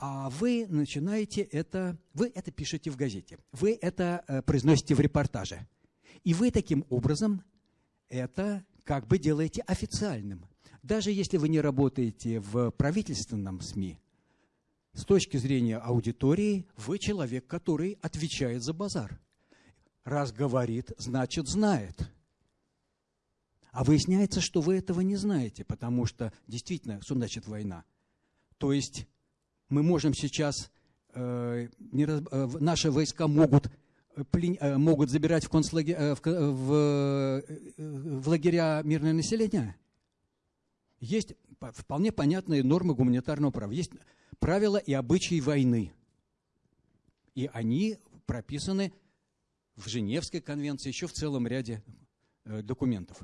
а вы начинаете это, вы это пишете в газете, вы это э, произносите в репортаже. И вы таким образом это как бы делаете официальным. Даже если вы не работаете в правительственном СМИ, с точки зрения аудитории, вы человек, который отвечает за базар. Раз говорит, значит знает. А выясняется, что вы этого не знаете, потому что действительно, что значит война? То есть мы можем сейчас, э, не раз, э, наши войска могут, э, э, могут забирать в, концлагер, э, в, э, в, э, в лагеря мирное население? Есть вполне понятные нормы гуманитарного права. Есть правила и обычаи войны. И они прописаны в Женевской конвенции, еще в целом ряде документов.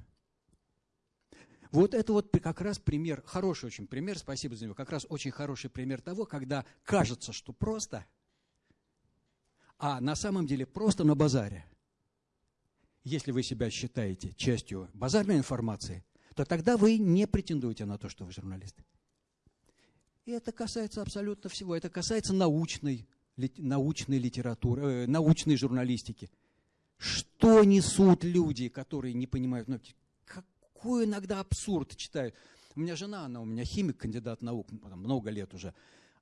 Вот это вот как раз пример, хороший очень пример, спасибо за него, как раз очень хороший пример того, когда кажется, что просто, а на самом деле просто на базаре. Если вы себя считаете частью базарной информации, то тогда вы не претендуете на то, что вы журналист. И это касается абсолютно всего. Это касается научной, научной литературы, э, научной журналистики. Что несут люди, которые не понимают, ну, какой иногда абсурд читаю. У меня жена, она у меня химик, кандидат наук, ну, много лет уже.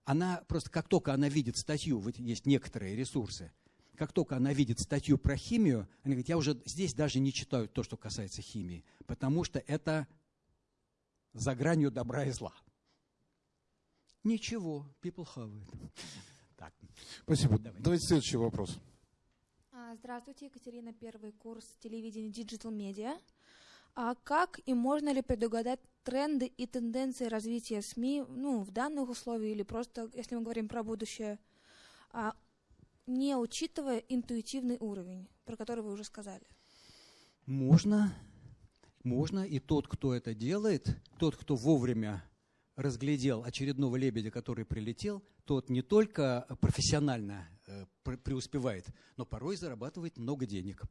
Она просто, как только она видит статью, вот есть некоторые ресурсы, как только она видит статью про химию, она говорит, я уже здесь даже не читаю то, что касается химии, потому что это за гранью добра и зла. Ничего, people have it. Так. Спасибо. Давай. Давайте следующий вопрос. А, здравствуйте, Екатерина, первый курс телевидения Digital Media. А как и можно ли предугадать тренды и тенденции развития СМИ ну, в данных условиях или просто, если мы говорим про будущее, а, не учитывая интуитивный уровень, про который вы уже сказали? Можно, можно, и тот, кто это делает, тот, кто вовремя разглядел очередного лебедя, который прилетел, тот не только профессионально э, преуспевает, но порой зарабатывает много денег.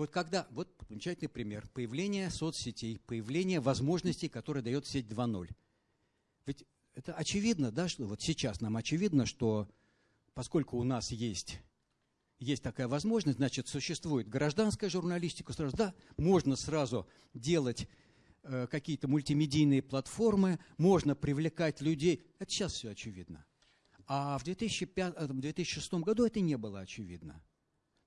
Вот когда, вот замечательный пример, появление соцсетей, появление возможностей, которые дает сеть 2.0. Ведь это очевидно, да, что вот сейчас нам очевидно, что поскольку у нас есть, есть такая возможность, значит, существует гражданская журналистика, сразу, да, можно сразу делать э, какие-то мультимедийные платформы, можно привлекать людей. Это сейчас все очевидно. А в 2005, 2006 э, году это не было очевидно.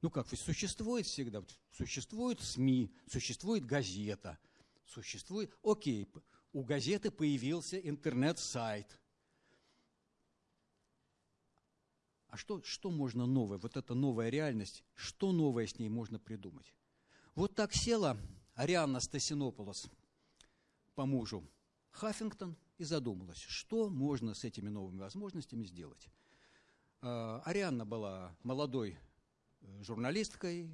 Ну как, существует всегда, существует СМИ, существует газета, существует, окей, у газеты появился интернет-сайт. А что, что можно новое, вот эта новая реальность, что новое с ней можно придумать? Вот так села Арианна Стасинополос по мужу Хаффингтон и задумалась, что можно с этими новыми возможностями сделать. А, Арианна была молодой журналисткой,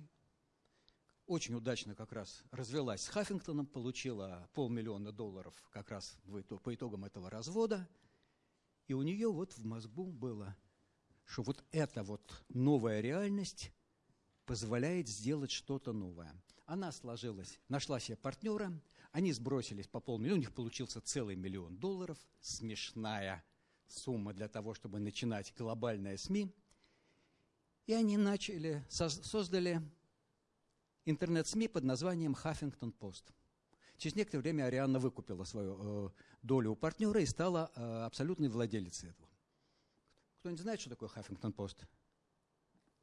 очень удачно как раз развелась с Хаффингтоном, получила полмиллиона долларов как раз по итогам этого развода. И у нее вот в мозгу было, что вот эта вот новая реальность позволяет сделать что-то новое. Она сложилась, нашла себе партнера, они сбросились по полмиллиона, у них получился целый миллион долларов, смешная сумма для того, чтобы начинать глобальное СМИ – и они начали, создали интернет-СМИ под названием Huffington Post. Через некоторое время Арианна выкупила свою э, долю у партнера и стала э, абсолютной владелицей этого. Кто-нибудь знает, что такое Huffington Post?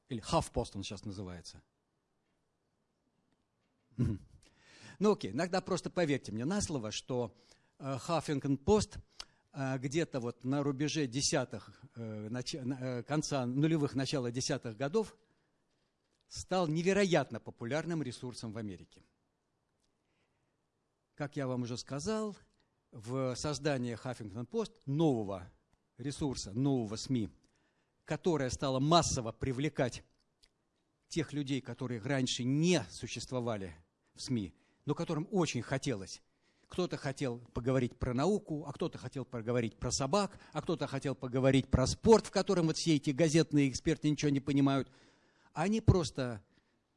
Или HuffPost он сейчас называется? Ну окей, иногда просто поверьте мне на слово, что Post – а, где-то вот на рубеже десятых, э, э, конца нулевых, начала десятых годов стал невероятно популярным ресурсом в Америке. Как я вам уже сказал, в создании Huffington Post нового ресурса, нового СМИ, которое стало массово привлекать тех людей, которые раньше не существовали в СМИ, но которым очень хотелось кто-то хотел поговорить про науку, а кто-то хотел поговорить про собак, а кто-то хотел поговорить про спорт, в котором вот все эти газетные эксперты ничего не понимают. Они просто,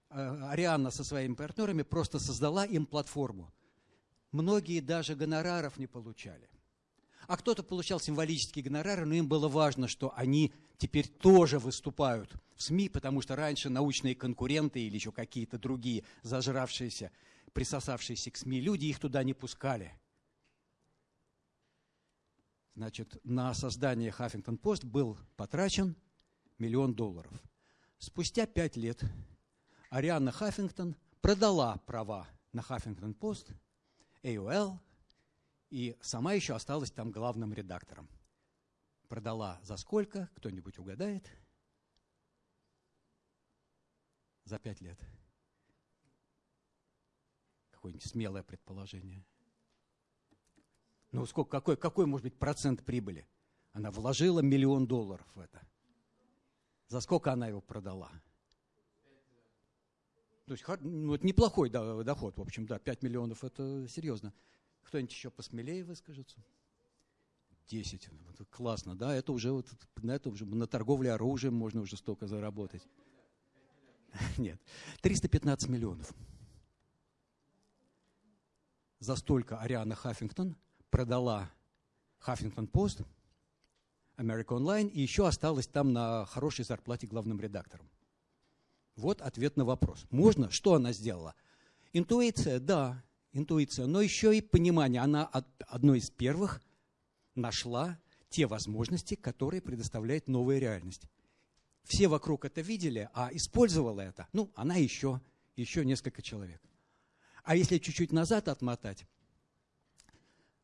э, Арианна со своими партнерами просто создала им платформу. Многие даже гонораров не получали. А кто-то получал символические гонорары, но им было важно, что они теперь тоже выступают в СМИ, потому что раньше научные конкуренты или еще какие-то другие зажравшиеся присосавшиеся к СМИ люди, их туда не пускали. Значит, на создание Хаффингтон Пост был потрачен миллион долларов. Спустя пять лет Ариана Хаффингтон продала права на Хаффингтон Пост, AOL, и сама еще осталась там главным редактором. Продала за сколько? Кто-нибудь угадает? За пять лет какое-нибудь смелое предположение? Ну, сколько, какой, какой может быть процент прибыли? Она вложила миллион долларов в это. За сколько она его продала? То есть, ну, это неплохой доход, в общем, да, 5 миллионов, это серьезно. Кто-нибудь еще посмелее выскажется? 10. Классно, да, это уже, вот, на это уже на торговле оружием можно уже столько заработать. Нет, 315 миллионов за столько Ариана Хаффингтон продала Хаффингтон Пост, America Online, и еще осталась там на хорошей зарплате главным редактором. Вот ответ на вопрос. Можно? Что она сделала? Интуиция, да, интуиция, но еще и понимание. Она одной из первых нашла те возможности, которые предоставляет новая реальность. Все вокруг это видели, а использовала это, ну, она еще, еще несколько человек. А если чуть-чуть назад отмотать,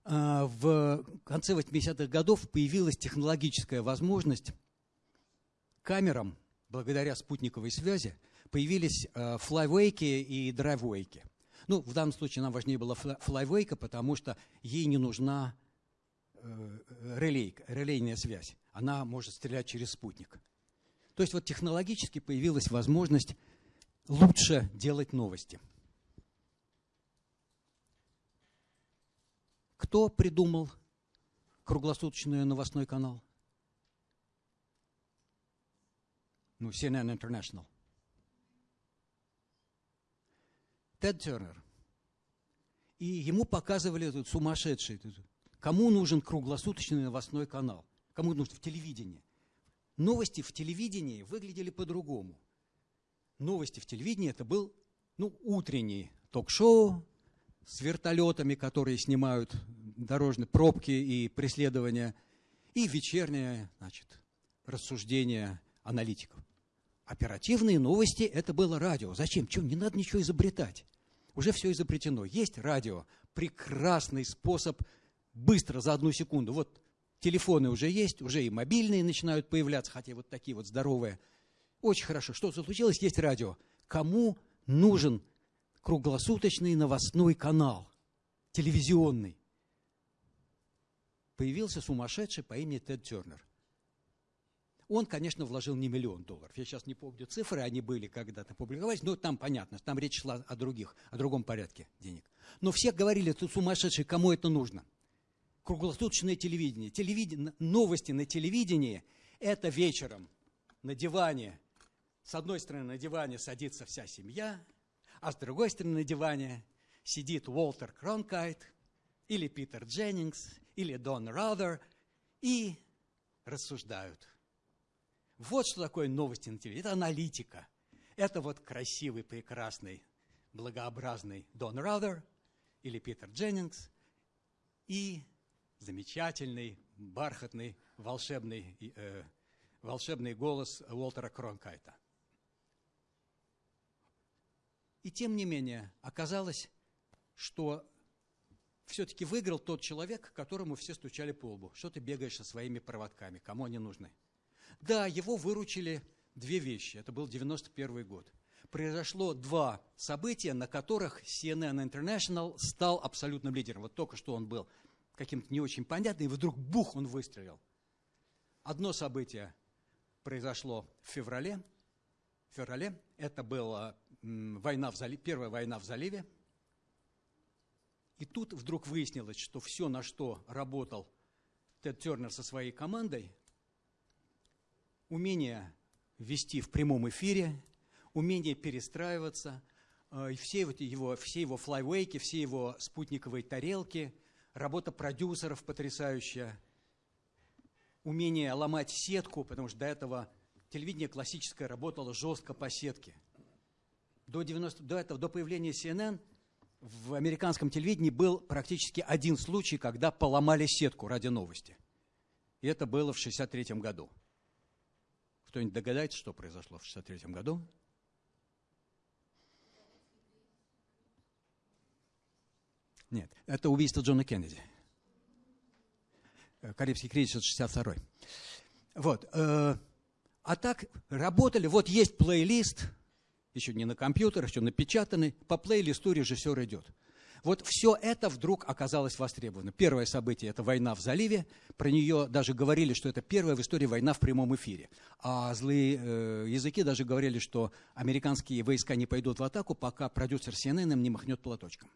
а, в конце 80-х годов появилась технологическая возможность камерам, благодаря спутниковой связи, появились а, флайвейки и драйвейки. Ну, в данном случае нам важнее была флайвейка, потому что ей не нужна э, релейка, релейная связь. Она может стрелять через спутник. То есть вот технологически появилась возможность лучше делать новости – Кто придумал круглосуточный новостной канал? Ну, CNN International. Тед Тернер. И ему показывали этот сумасшедший. Кому нужен круглосуточный новостной канал? Кому нужен в телевидении? Новости в телевидении выглядели по-другому. Новости в телевидении это был ну, утренний ток-шоу с вертолетами, которые снимают дорожные пробки и преследования, и вечернее значит, рассуждение аналитиков. Оперативные новости – это было радио. Зачем? Чем? Не надо ничего изобретать. Уже все изобретено. Есть радио. Прекрасный способ быстро, за одну секунду. Вот телефоны уже есть, уже и мобильные начинают появляться, хотя вот такие вот здоровые. Очень хорошо. Что случилось? Есть радио. Кому нужен круглосуточный новостной канал, телевизионный? Появился сумасшедший по имени Тед Тернер – он, конечно, вложил не миллион долларов. Я сейчас не помню цифры, они были когда-то публиковались, но там понятно, там речь шла о других, о другом порядке денег. Но все говорили, ты сумасшедший, кому это нужно? Круглосуточное телевидение. телевидение. Новости на телевидении – это вечером на диване. С одной стороны, на диване садится вся семья, а с другой стороны, на диване сидит Уолтер Кронкайт или Питер Дженнингс или Дон Раудер и рассуждают – вот что такое новости на телевидении. Это аналитика. Это вот красивый, прекрасный, благообразный Дон Раудер или Питер Дженнингс и замечательный, бархатный, волшебный, э, волшебный голос Уолтера Кронкайта. И тем не менее, оказалось, что все-таки выиграл тот человек, которому все стучали по лбу. Что ты бегаешь со своими проводками? Кому они нужны? Да, его выручили две вещи. Это был 91 год. Произошло два события, на которых CNN International стал абсолютным лидером. Вот только что он был каким-то не очень понятным, и вдруг бух, он выстрелил. Одно событие произошло в феврале. В феврале это была война в заливе, первая война в заливе. И тут вдруг выяснилось, что все, на что работал Тед Тернер со своей командой, умение вести в прямом эфире, умение перестраиваться, э, все, вот его, все его флайвейки, все его спутниковые тарелки, работа продюсеров потрясающая, умение ломать сетку, потому что до этого телевидение классическое работало жестко по сетке. До, 90, до этого, до появления CNN в американском телевидении был практически один случай, когда поломали сетку ради новости. И это было в 1963 году. Кто-нибудь догадается, что произошло в 1963 году? Нет, это убийство Джона Кеннеди. Э, Карибский кризис 62 Вот. Э, а так работали, вот есть плейлист, еще не на компьютерах, еще напечатанный, по плейлисту режиссер идет. Вот все это вдруг оказалось востребовано. Первое событие – это война в заливе. Про нее даже говорили, что это первая в истории война в прямом эфире. А злые э, языки даже говорили, что американские войска не пойдут в атаку, пока продюсер CNN им не махнет платочком.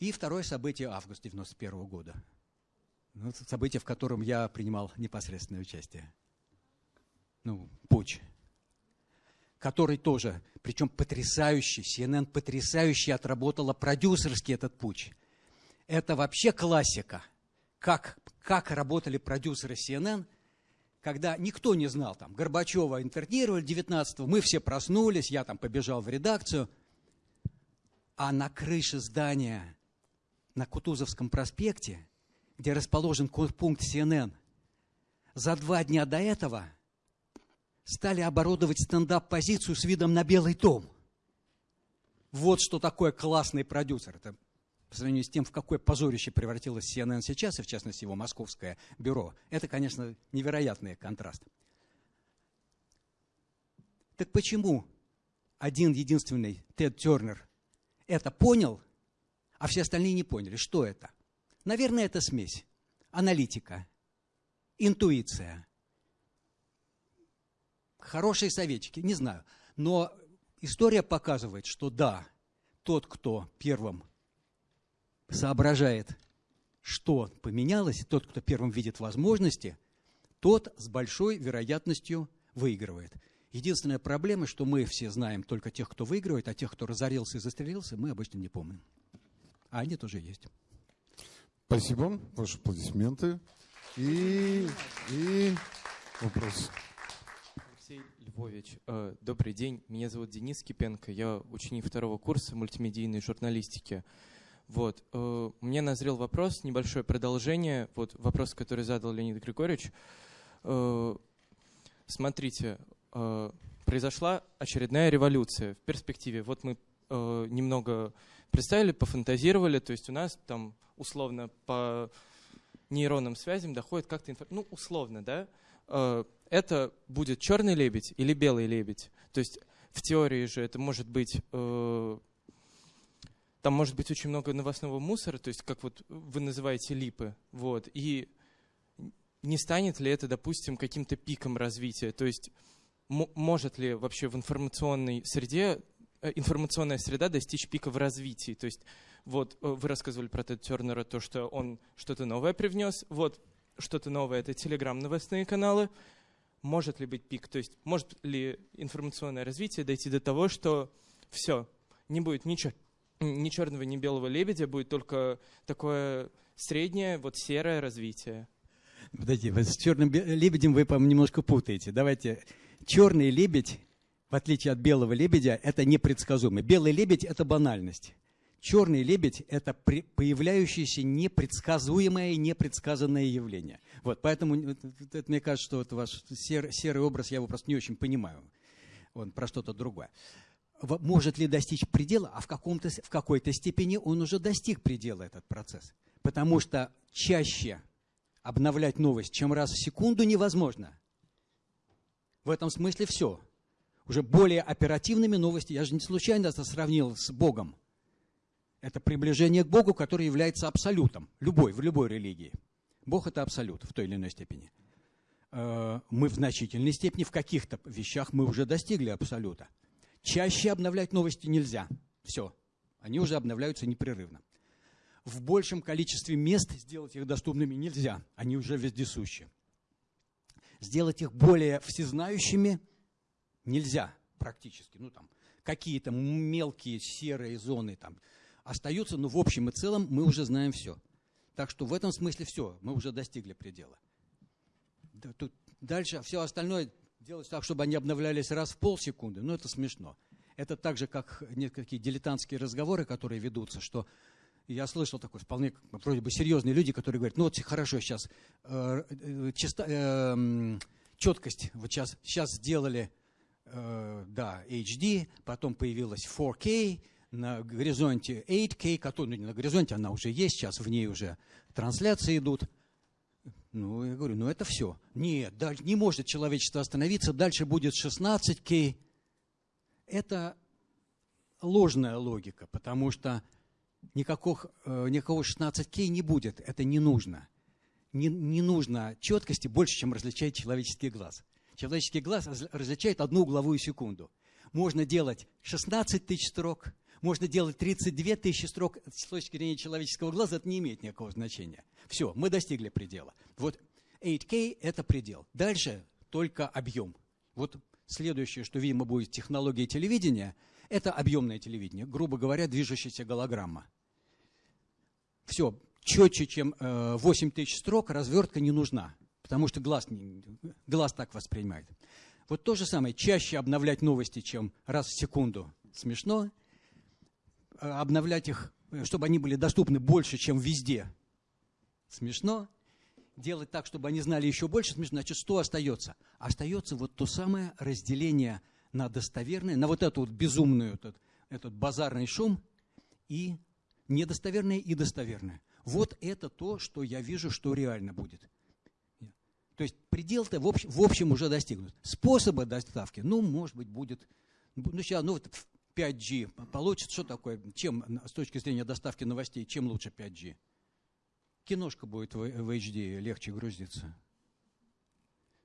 И второе событие – август 91 года. Ну, событие, в котором я принимал непосредственное участие. Ну, путь который тоже, причем потрясающий, CNN потрясающе отработала продюсерский этот путь. Это вообще классика. Как, как работали продюсеры CNN, когда никто не знал, там, Горбачева интервьюировали 19-го, мы все проснулись, я там побежал в редакцию, а на крыше здания на Кутузовском проспекте, где расположен пункт CNN, за два дня до этого – стали оборудовать стендап-позицию с видом на Белый том. Вот что такое классный продюсер. Это по сравнению с тем, в какое позорище превратилось CNN сейчас, и в частности его московское бюро, это, конечно, невероятный контраст. Так почему один единственный Тед Тернер это понял, а все остальные не поняли? Что это? Наверное, это смесь. Аналитика, интуиция, хорошие советчики, не знаю. Но история показывает, что да, тот, кто первым соображает, что поменялось, тот, кто первым видит возможности, тот с большой вероятностью выигрывает. Единственная проблема, что мы все знаем только тех, кто выигрывает, а тех, кто разорился и застрелился, мы обычно не помним. А они тоже есть. Спасибо. Ваши аплодисменты. И, и вопрос. Львович, э, добрый день. Меня зовут Денис Кипенко. Я ученик второго курса мультимедийной журналистики. Вот. Э, мне назрел вопрос, небольшое продолжение. Вот вопрос, который задал Леонид Григорьевич. Э, смотрите, произошла очередная революция в перспективе. Вот мы немного представили, пофантазировали, то есть у нас там условно по нейронным связям доходит как-то информация, ну условно, да, это будет черный лебедь или белый лебедь. То есть в теории же это может быть э, там может быть очень много новостного мусора, то есть как вот вы называете липы, вот, и не станет ли это, допустим, каким-то пиком развития, то есть может ли вообще в информационной среде э, информационная среда достичь пика в развитии, то есть вот э, вы рассказывали про Тед Тернера, то, что он что-то новое привнес, вот что-то новое, это телеграм новостные каналы, может ли быть пик, то есть может ли информационное развитие дойти до того, что все, не будет ничего, ни черного, ни белого лебедя, будет только такое среднее, вот серое развитие. Подожди, вы с черным лебедем вы, по-моему, немножко путаете. Давайте. Черный лебедь, в отличие от белого лебедя, это непредсказуемый. Белый лебедь – это банальность. Черный лебедь – это появляющееся непредсказуемое и непредсказанное явление. Вот, поэтому это, мне кажется, что это ваш серый, серый образ, я его просто не очень понимаю. Он про что-то другое может ли достичь предела, а в, каком-то, в какой-то степени он уже достиг предела, этот процесс. Потому что чаще обновлять новость, чем раз в секунду, невозможно. В этом смысле все. Уже более оперативными новости, я же не случайно это сравнил с Богом. Это приближение к Богу, который является абсолютом, любой, в любой религии. Бог – это абсолют в той или иной степени. Э, мы в значительной степени в каких-то вещах мы уже достигли абсолюта – Чаще обновлять новости нельзя. Все. Они уже обновляются непрерывно. В большем количестве мест сделать их доступными нельзя. Они уже вездесущи. Сделать их более всезнающими нельзя практически. Ну, там, какие-то мелкие серые зоны там остаются, но в общем и целом мы уже знаем все. Так что в этом смысле все, мы уже достигли предела. Тут дальше все остальное делать так, чтобы они обновлялись раз в полсекунды, ну это смешно. Это так же, как некие дилетантские разговоры, которые ведутся, что я слышал такой вполне вроде бы серьезные люди, которые говорят, ну вот хорошо, сейчас э, чисто, э, четкость, вот сейчас, сейчас сделали, э, да, HD, потом появилась 4K, на горизонте 8K, который, ну не на горизонте, она уже есть, сейчас в ней уже трансляции идут. Ну, я говорю, ну это все. Нет, не может человечество остановиться, дальше будет 16К. Это ложная логика, потому что никакого, э, никакого 16К не будет, это не нужно. Не, не нужно четкости больше, чем различает человеческий глаз. Человеческий глаз различает одну угловую секунду. Можно делать 16 тысяч строк, можно делать 32 тысячи строк. С точки зрения человеческого глаза это не имеет никакого значения. Все, мы достигли предела. Вот 8K – это предел. Dальше только объем. Вот следующее, что, видимо, будет технология телевидения, это объемное телевидение. Грубо говоря, движущаяся голограмма. Все, четче, чем 8 э, тысяч строк, развертка не нужна, потому что глаз, глаз так воспринимает. Вот то же самое, чаще обновлять новости, чем раз в секунду. Смешно. Э, обновлять их, э, чтобы они были доступны больше, чем везде смешно, делать так, чтобы они знали еще больше смешно, значит, что остается? Остается вот то самое разделение на достоверное, на вот эту вот безумную, этот, этот базарный шум и недостоверное и достоверное. Вот это то, что я вижу, что реально будет. То есть предел-то в общем, в общем уже достигнут. Способы доставки, ну, может быть, будет, ну, сейчас, ну, 5G получится, что такое, чем, с точки зрения доставки новостей, чем лучше 5G? киношка будет в, в HD легче грузиться.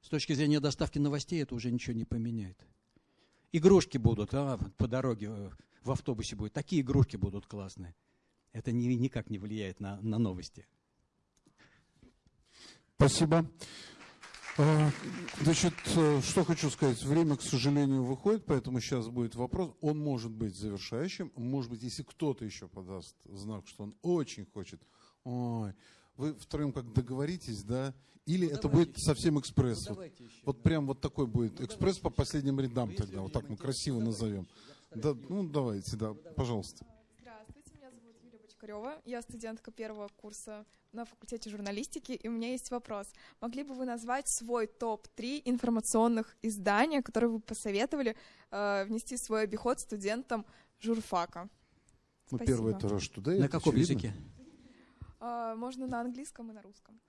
С точки зрения доставки новостей это уже ничего не поменяет. Игрушки будут, а, по дороге э, в автобусе будет. Такие игрушки будут классные. Это ни, никак не влияет на, на новости. Спасибо. А, значит, э, что хочу сказать. Время, к сожалению, выходит, поэтому сейчас будет вопрос. Он может быть завершающим. Может быть, если кто-то еще подаст знак, что он очень хочет. Ой, вы втроем как договоритесь, да? Или ну, это будет еще. совсем экспресс? Ну, вот, вот прям вот такой будет ну, экспресс по последним рядам ну, тогда. Вот так мы красиво назовем. Да, ну, давайте, да, пожалуйста. Бочкарева. Я студентка первого курса на факультете журналистики, и у меня есть вопрос. Могли бы вы назвать свой топ-3 информационных издания, которые вы посоветовали э, внести в свой обиход студентам журфака? Ну, Спасибо. первое это Rush Today. На каком языке? Э, можно на английском и на русском.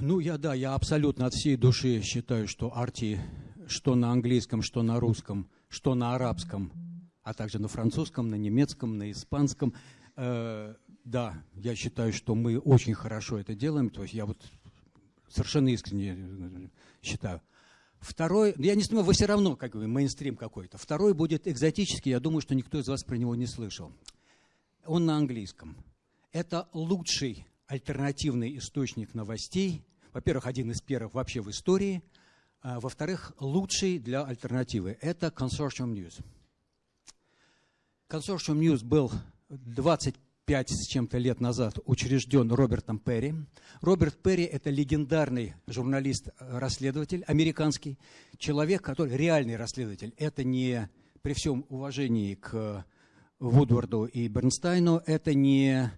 Ну, я, да, я абсолютно от всей души считаю, что Арти, что на английском, что на русском, что на арабском, а также на французском, на немецком, на испанском, да, я считаю, что мы очень хорошо это делаем. То есть я вот совершенно искренне э, считаю. Второй, я не знаю, вы все равно, как бы, мейнстрим какой-то. Второй будет экзотический, я думаю, что никто из вас про него не слышал. Он на английском. Это лучший альтернативный источник новостей. Во-первых, один из первых вообще в истории. А, во-вторых, лучший для альтернативы. Это Consortium News. Consortium News был 20 пять с чем-то лет назад учрежден Робертом Перри. Роберт Перри – это легендарный журналист-расследователь, американский, человек, который реальный расследователь. Это не, при всем уважении к Вудварду и Бернстайну, это не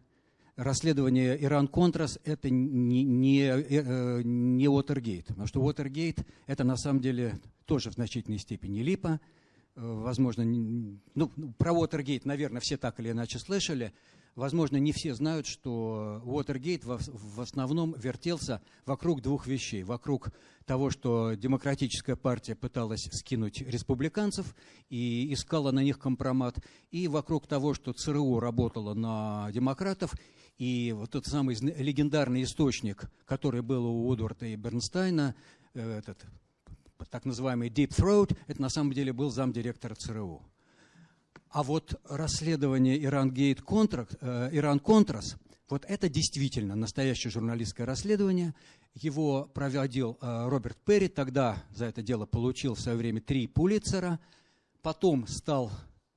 расследование Иран-Контрас, это не, не, э, не Уотергейт. Потому что Уотергейт – это на самом деле тоже в значительной степени липа. Э, возможно, ну, про Уотергейт, наверное, все так или иначе слышали – Возможно, не все знают, что Уотергейт в основном вертелся вокруг двух вещей. Вокруг того, что демократическая партия пыталась скинуть республиканцев и искала на них компромат, и вокруг того, что ЦРУ работала на демократов, и вот тот самый легендарный источник, который был у Удварда и Бернстайна, э, этот так называемый Deep Throat, это на самом деле был замдиректора ЦРУ. А вот расследование Иран-Гейт э, Иран-Контрас, вот это действительно настоящее журналистское расследование. Его проводил э, Роберт Перри, тогда за это дело получил в свое время три Пулицера, потом стал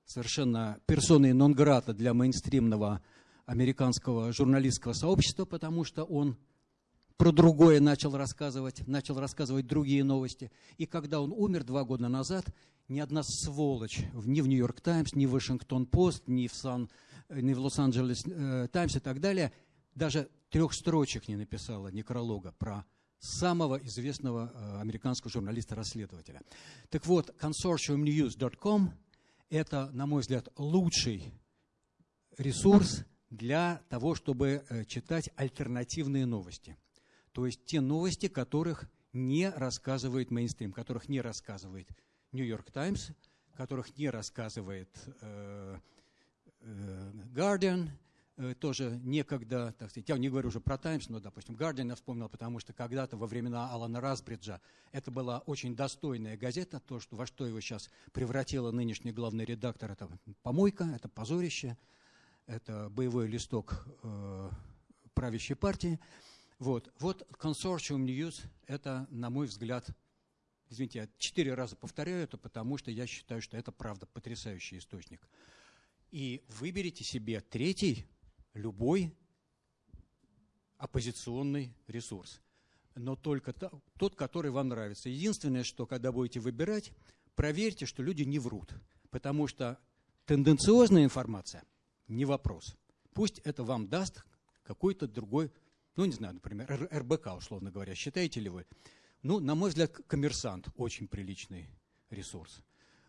совершенно персоной нон-грата для мейнстримного американского журналистского сообщества, потому что он про другое начал рассказывать, начал рассказывать другие новости. И когда он умер два года назад, ни одна сволочь ни в Нью-Йорк Таймс, ни в Вашингтон-Пост, ни в, Сан, ни в Лос-Анджелес э, Таймс и так далее даже трех строчек не написала некролога про самого известного э, американского журналиста-расследователя. Так вот, consortiumnews.com – это, на мой взгляд, лучший ресурс для того, чтобы э, читать альтернативные новости. То есть те новости, которых не рассказывает мейнстрим, которых не рассказывает Нью-Йорк Таймс, которых не рассказывает э, э, Guardian, э, тоже некогда, так сказать, я не говорю уже про Таймс, но, допустим, Guardian я вспомнил, потому что когда-то во времена Алана Расбриджа это была очень достойная газета, то, что, во что его сейчас превратила нынешний главный редактор, это помойка, это позорище, это боевой листок э, правящей партии. Вот, вот Consortium News – это, на мой взгляд, Извините, я четыре раза повторяю это, потому что я считаю, что это правда потрясающий источник. И выберите себе третий, любой оппозиционный ресурс. Но только тот, который вам нравится. Единственное, что когда будете выбирать, проверьте, что люди не врут. Потому что тенденциозная информация – не вопрос. Пусть это вам даст какой-то другой, ну не знаю, например, РБК, условно говоря. Считаете ли вы, ну, на мой взгляд, коммерсант очень приличный ресурс.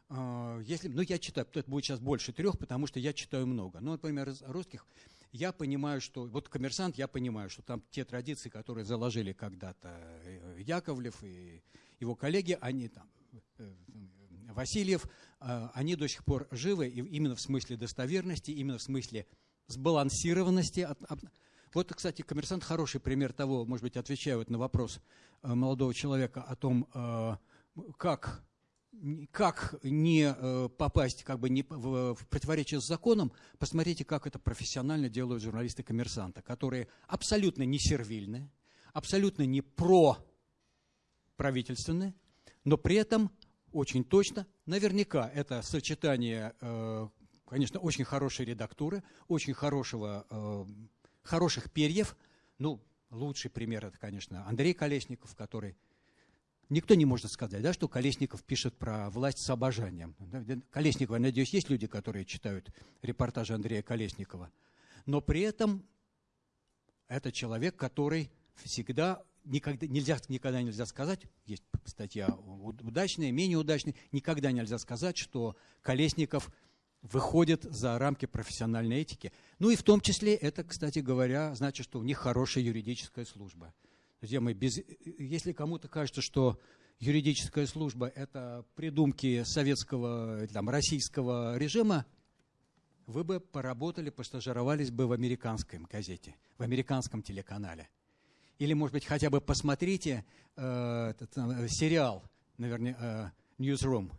А, если, ну, я читаю, это будет сейчас больше трех, потому что я читаю много. Ну, например, из русских я понимаю, что, вот коммерсант, я понимаю, что там те традиции, которые заложили когда-то э, Яковлев и его коллеги, они там, э, Васильев, а, они до сих пор живы, и именно в смысле достоверности, именно в смысле сбалансированности. Вот, кстати, коммерсант хороший пример того, может быть, отвечаю вот на вопрос э, молодого человека о том, э, как, как не э, попасть как бы не в, в противоречие с законом, посмотрите, как это профессионально делают журналисты коммерсанта, которые абсолютно не сервильны, абсолютно не про правительственные, но при этом очень точно, наверняка это сочетание, конечно, очень хорошей редактуры, очень хорошего, хороших перьев. Ну, лучший пример это, конечно, Андрей Колесников, который Никто не может сказать, да, что Колесников пишет про власть с обожанием. Колесникова, я надеюсь, есть люди, которые читают репортажи Андрея Колесникова. Но при этом это человек, который всегда никогда нельзя, никогда нельзя сказать, есть статья удачная, менее удачная, никогда нельзя сказать, что Колесников выходит за рамки профессиональной этики. Ну и в том числе это, кстати говоря, значит, что у них хорошая юридическая служба. Друзья мои, без, если кому-то кажется, что юридическая служба – это придумки советского, там, российского режима, вы бы поработали, постажировались бы в американской газете, в американском телеканале. Или, может быть, хотя бы посмотрите э, этот, э, сериал, наверное, э, Newsroom.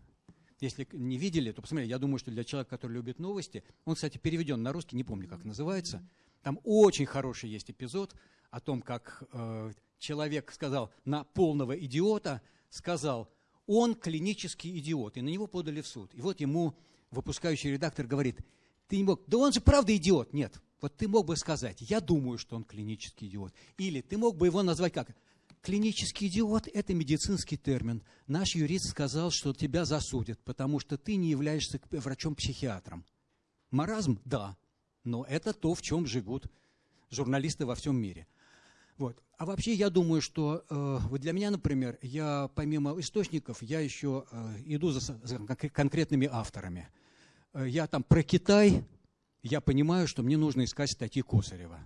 Если не видели, то посмотрите. Я думаю, что для человека, который любит новости, он, кстати, переведен на русский, не помню, как называется. Там очень хороший есть эпизод о том, как э, человек сказал на полного идиота, сказал, он клинический идиот, и на него подали в суд. И вот ему выпускающий редактор говорит, ты не мог, да он же правда идиот. Нет, вот ты мог бы сказать, я думаю, что он клинический идиот. Или ты мог бы его назвать как? Клинический идиот – это медицинский термин. Наш юрист сказал, что тебя засудят, потому что ты не являешься врачом-психиатром. Маразм – да, но это то, в чем живут журналисты во всем мире. Вот. А вообще я думаю, что э, вот для меня, например, я помимо источников, я еще э, иду за, за конкретными авторами. Э, я там про Китай я понимаю, что мне нужно искать статьи Косарева,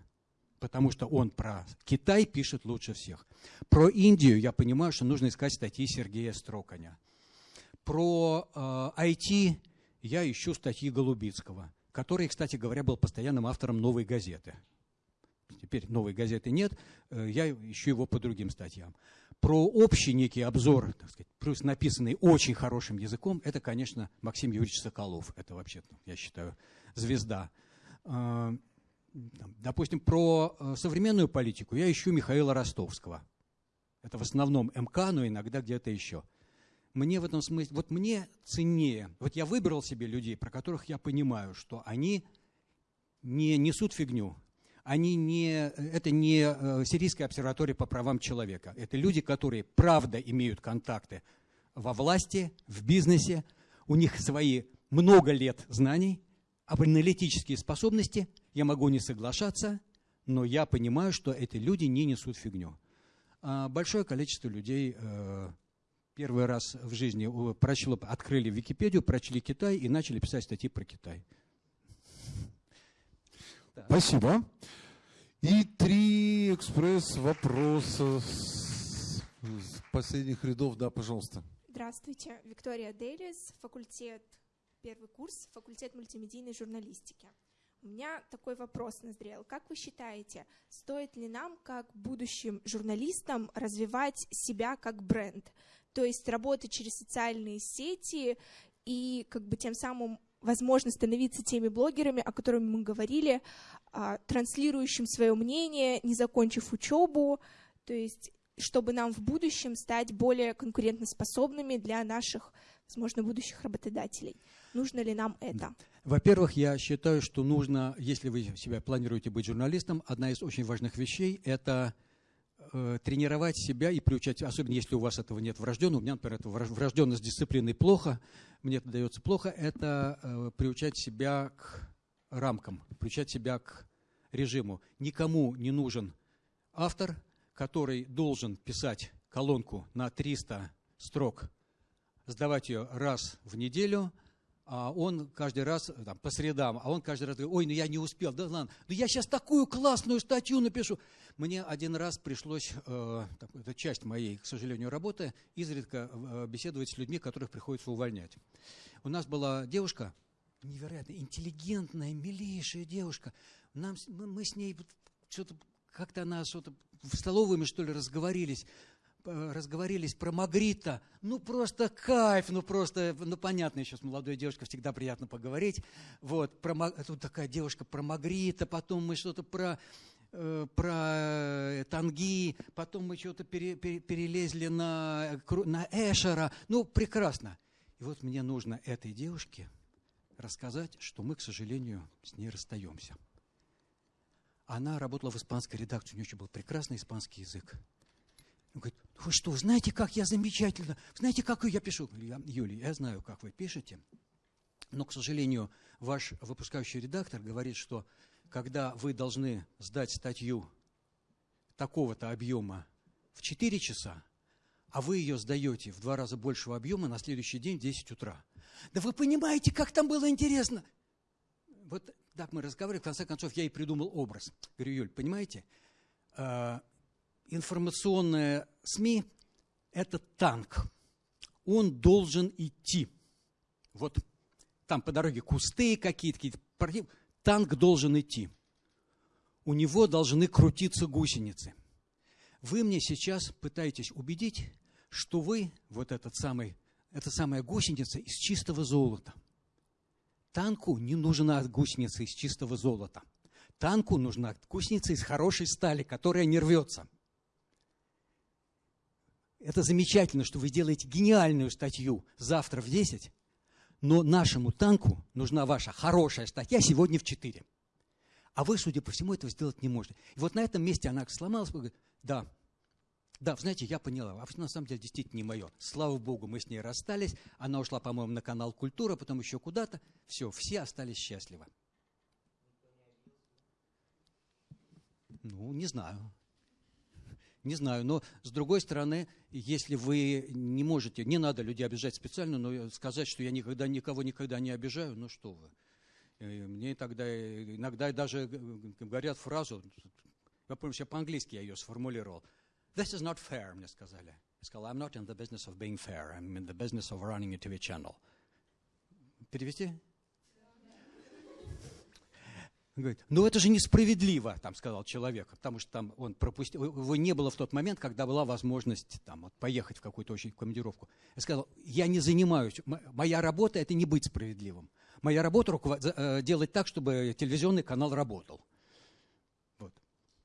потому что он про Китай пишет лучше всех. Про Индию я понимаю, что нужно искать статьи Сергея Строканя. Про э, IT я ищу статьи Голубицкого, который, кстати говоря, был постоянным автором «Новой газеты». Теперь «Новой газеты» нет, э, я ищу его по другим статьям. Про общий некий обзор, так сказать, плюс написанный очень хорошим языком, это, конечно, Максим Юрьевич Соколов. Это вообще, я считаю, звезда. Допустим, про э, современную политику я ищу Михаила Ростовского. Это в основном МК, но иногда где-то еще. Мне в этом смысле, вот мне ценнее, вот я выбрал себе людей, про которых я понимаю, что они не несут фигню, они не, это не э, Сирийская обсерватория по правам человека. Это люди, которые правда имеют контакты во власти, в бизнесе, у них свои много лет знаний, об аналитические способности я могу не соглашаться, но я понимаю, что эти люди не несут фигню. А большое количество людей э, первый раз в жизни прочло, открыли Википедию, прочли Китай и начали писать статьи про Китай. Спасибо. И три экспресс-вопроса с последних рядов. Да, пожалуйста. Здравствуйте. Виктория Дейлис, факультет первый курс, факультет мультимедийной журналистики. У меня такой вопрос назрел. Как вы считаете, стоит ли нам, как будущим журналистам, развивать себя как бренд? То есть работать через социальные сети и как бы тем самым возможно становиться теми блогерами, о которых мы говорили, а, транслирующим свое мнение, не закончив учебу, то есть чтобы нам в будущем стать более конкурентоспособными для наших, возможно, будущих работодателей. Нужно ли нам это? Во-первых, я считаю, что нужно, если вы себя планируете быть журналистом, одна из очень важных вещей – это э, тренировать себя и приучать, особенно если у вас этого нет врожденного, у меня, например, это врожденность дисциплины плохо, мне это дается плохо, это э, приучать себя к рамкам, приучать себя к режиму. Никому не нужен автор, который должен писать колонку на 300 строк, сдавать ее раз в неделю – а он каждый раз, там, по средам, а он каждый раз говорит, ой, ну я не успел, да ладно, ну я сейчас такую классную статью напишу. Мне один раз пришлось, э, это часть моей, к сожалению, работы, изредка э, беседовать с людьми, которых приходится увольнять. У нас была девушка, невероятно интеллигентная, милейшая девушка. Нам, мы с ней что-то, как-то она что-то в столовой мы, что ли, разговорились. Э, разговорились про Магрита. Ну, просто кайф, ну, просто, ну, понятно, еще с молодой девушкой всегда приятно поговорить. Вот, про, тут такая девушка про Магрита, потом мы что-то про э, про танги, потом мы что-то пере, пере, перелезли на, на Эшера. Ну, прекрасно. И вот мне нужно этой девушке рассказать, что мы, к сожалению, с ней расстаемся. Она работала в испанской редакции, у нее еще был прекрасный испанский язык. Он говорит, вы что, знаете, как я замечательно, знаете, как я пишу? Я, Юлия, я знаю, как вы пишете, но, к сожалению, ваш выпускающий редактор говорит, что когда вы должны сдать статью такого-то объема в 4 часа, а вы ее сдаете в два раза большего объема на следующий день в 10 утра. Да вы понимаете, как там было интересно? Вот так мы разговаривали, в конце концов, я и придумал образ. Говорю, Юль, понимаете, э, информационные СМИ – это танк. Он должен идти. Вот там по дороге кусты какие-то, какие-то танк должен идти. У него должны крутиться гусеницы. Вы мне сейчас пытаетесь убедить, что вы, вот этот самый, эта самая гусеница из чистого золота. Танку не нужна гусеница из чистого золота. Танку нужна гусеница из хорошей стали, которая не рвется. Это замечательно, что вы делаете гениальную статью завтра в 10, но нашему танку нужна ваша хорошая статья сегодня в 4. А вы, судя по всему, этого сделать не можете. И вот на этом месте она сломалась, говорит, да, да, знаете, я поняла, а на самом деле действительно не мое. Слава богу, мы с ней расстались, она ушла, по-моему, на канал «Культура», потом еще куда-то. Все, все остались счастливы. Ну, не знаю. Не знаю, но с другой стороны, если вы не можете, не надо людей обижать специально, но сказать, что я никогда никого никогда не обижаю, ну что вы. Э, мне тогда иногда даже говорят фразу, я помню, еще по-английски я ее сформулировал. This is not fair, мне сказали. Я сказал, I'm not in the business of being fair, I'm in the business of running a TV channel. Перевести? Говорит, ну это же несправедливо, там сказал человек, потому что там он пропустил, его не было в тот момент, когда была возможность там, вот, поехать в какую-то очень командировку. Я сказал, я не занимаюсь, моя работа это не быть справедливым. Моя работа руковод... Э, делать так, чтобы телевизионный канал работал.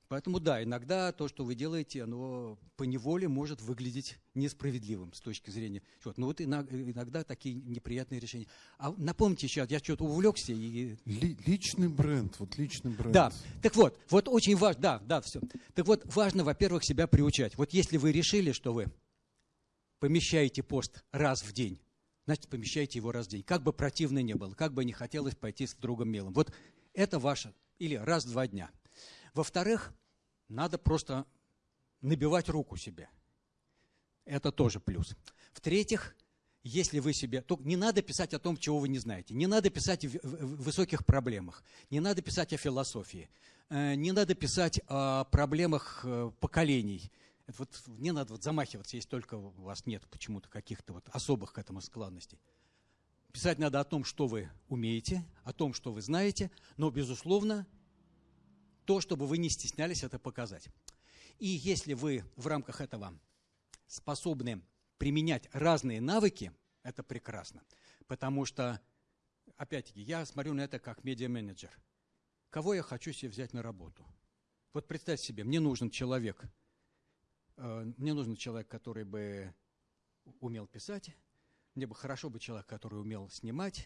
Поэтому да, иногда то, что вы делаете, оно по неволе может выглядеть несправедливым с точки зрения. Вот, ну вот иногда такие неприятные решения. А напомните еще, я что-то увлекся и. личный бренд, вот личный бренд. Да. Так вот, вот очень важно, да, да, все. Так вот, важно, во-первых, себя приучать. Вот если вы решили, что вы помещаете пост раз в день, значит, помещайте его раз в день. Как бы противно не было, как бы не хотелось пойти с другом мелом. Вот это ваше. Или раз в два дня. Во-вторых, надо просто набивать руку себе. Это тоже плюс. В-третьих, если вы себе... Только не надо писать о том, чего вы не знаете. Не надо писать о высоких проблемах. Не надо писать о философии. Э, не надо писать о проблемах э, поколений. Это вот не надо вот замахиваться, если только у вас нет почему-то каких-то вот особых к этому складностей. Писать надо о том, что вы умеете, о том, что вы знаете, но, безусловно, то, чтобы вы не стеснялись это показать. И если вы в рамках этого способны применять разные навыки, это прекрасно. Потому что, опять-таки, я смотрю на это как медиа-менеджер. Кого я хочу себе взять на работу? Вот представьте себе, мне нужен человек, э, мне нужен человек, который бы умел писать, мне бы хорошо бы человек, который умел снимать,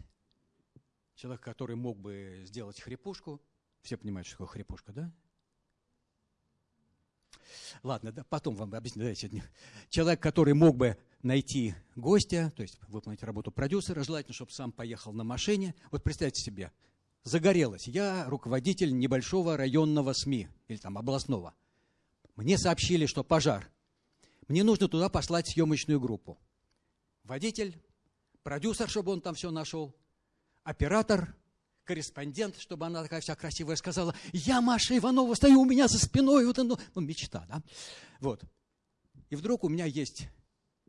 человек, который мог бы сделать хрипушку – все понимают, что такое хрипушка, да? Ладно, да, потом вам объясню. Давайте. Человек, который мог бы найти гостя, то есть выполнить работу продюсера, желательно, чтобы сам поехал на машине. Вот представьте себе, загорелось. Я руководитель небольшого районного СМИ или там областного. Мне сообщили, что пожар. Мне нужно туда послать съемочную группу. Водитель, продюсер, чтобы он там все нашел, оператор, корреспондент, чтобы она такая вся красивая сказала, я Маша Иванова, стою у меня за спиной, вот оно, ну, мечта, да? Вот. И вдруг у меня есть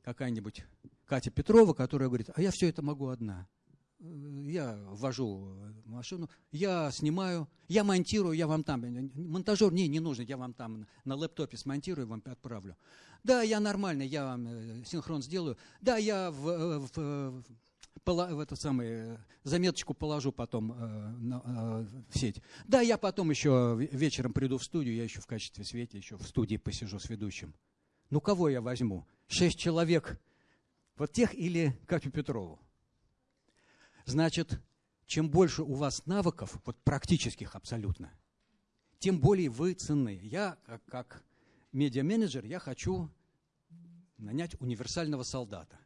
какая-нибудь Катя Петрова, которая говорит, а я все это могу одна. Я вожу машину, я снимаю, я монтирую, я вам там, монтажер, не, не нужно, я вам там на лэптопе смонтирую, вам отправлю. Да, я нормально, я вам э, синхрон сделаю. Да, я в, э, в, в эту самую заметочку положу потом э, на, э, в сеть. Да, я потом еще вечером приду в студию, я еще в качестве свете еще в студии посижу с ведущим. Ну, кого я возьму? Шесть человек. Вот тех или Катю Петрову. Значит, чем больше у вас навыков, вот практических абсолютно, тем более вы ценны. Я, как, как медиа-менеджер, я хочу нанять универсального солдата.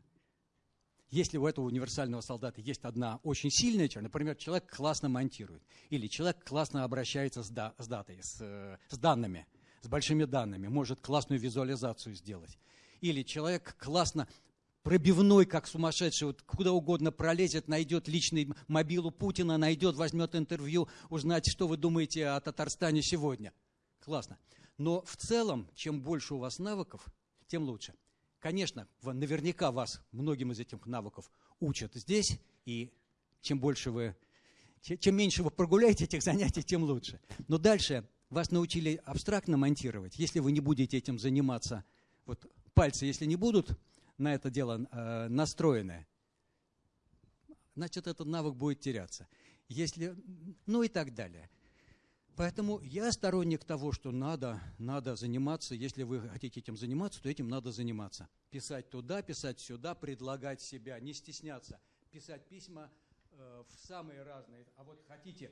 Если у этого универсального солдата есть одна очень сильная черта, например, человек классно монтирует, или человек классно обращается с, да, с датой, с, э, с данными, с большими данными, может классную визуализацию сделать, или человек классно пробивной, как сумасшедший, вот куда угодно пролезет, найдет личный мобилу Путина, найдет, возьмет интервью, узнать, что вы думаете о Татарстане сегодня. Классно. Но в целом, чем больше у вас навыков, тем лучше. Конечно, наверняка вас многим из этих навыков учат здесь, и чем больше вы, чем меньше вы прогуляете этих занятий, тем лучше. Но дальше вас научили абстрактно монтировать. Если вы не будете этим заниматься, вот пальцы, если не будут на это дело э, настроены, значит, этот навык будет теряться. Если, ну и так далее. Поэтому я сторонник того, что надо, надо заниматься. Если вы хотите этим заниматься, то этим надо заниматься. Писать туда, писать сюда, предлагать себя, не стесняться. Писать письма э, в самые разные. А вот хотите,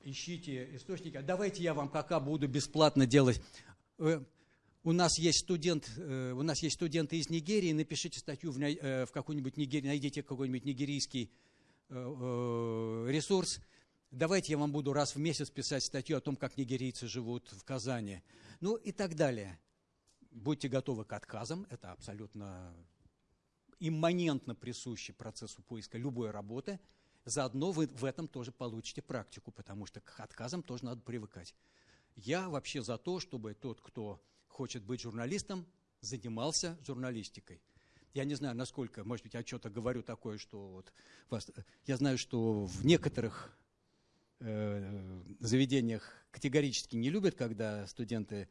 ищите источники. А давайте я вам пока буду бесплатно делать. Э, у нас есть студент, э, у нас есть студенты из Нигерии. Напишите статью в, э, в какую-нибудь Нигерию, найдите какой-нибудь нигерийский э, э, ресурс давайте я вам буду раз в месяц писать статью о том, как нигерийцы живут в Казани. Ну и так далее. Будьте готовы к отказам, это абсолютно имманентно присущий процессу поиска любой работы. Заодно вы в этом тоже получите практику, потому что к отказам тоже надо привыкать. Я вообще за то, чтобы тот, кто хочет быть журналистом, занимался журналистикой. Я не знаю, насколько, может быть, я что-то говорю такое, что вот вас, я знаю, что в некоторых заведениях категорически не любят, когда студенты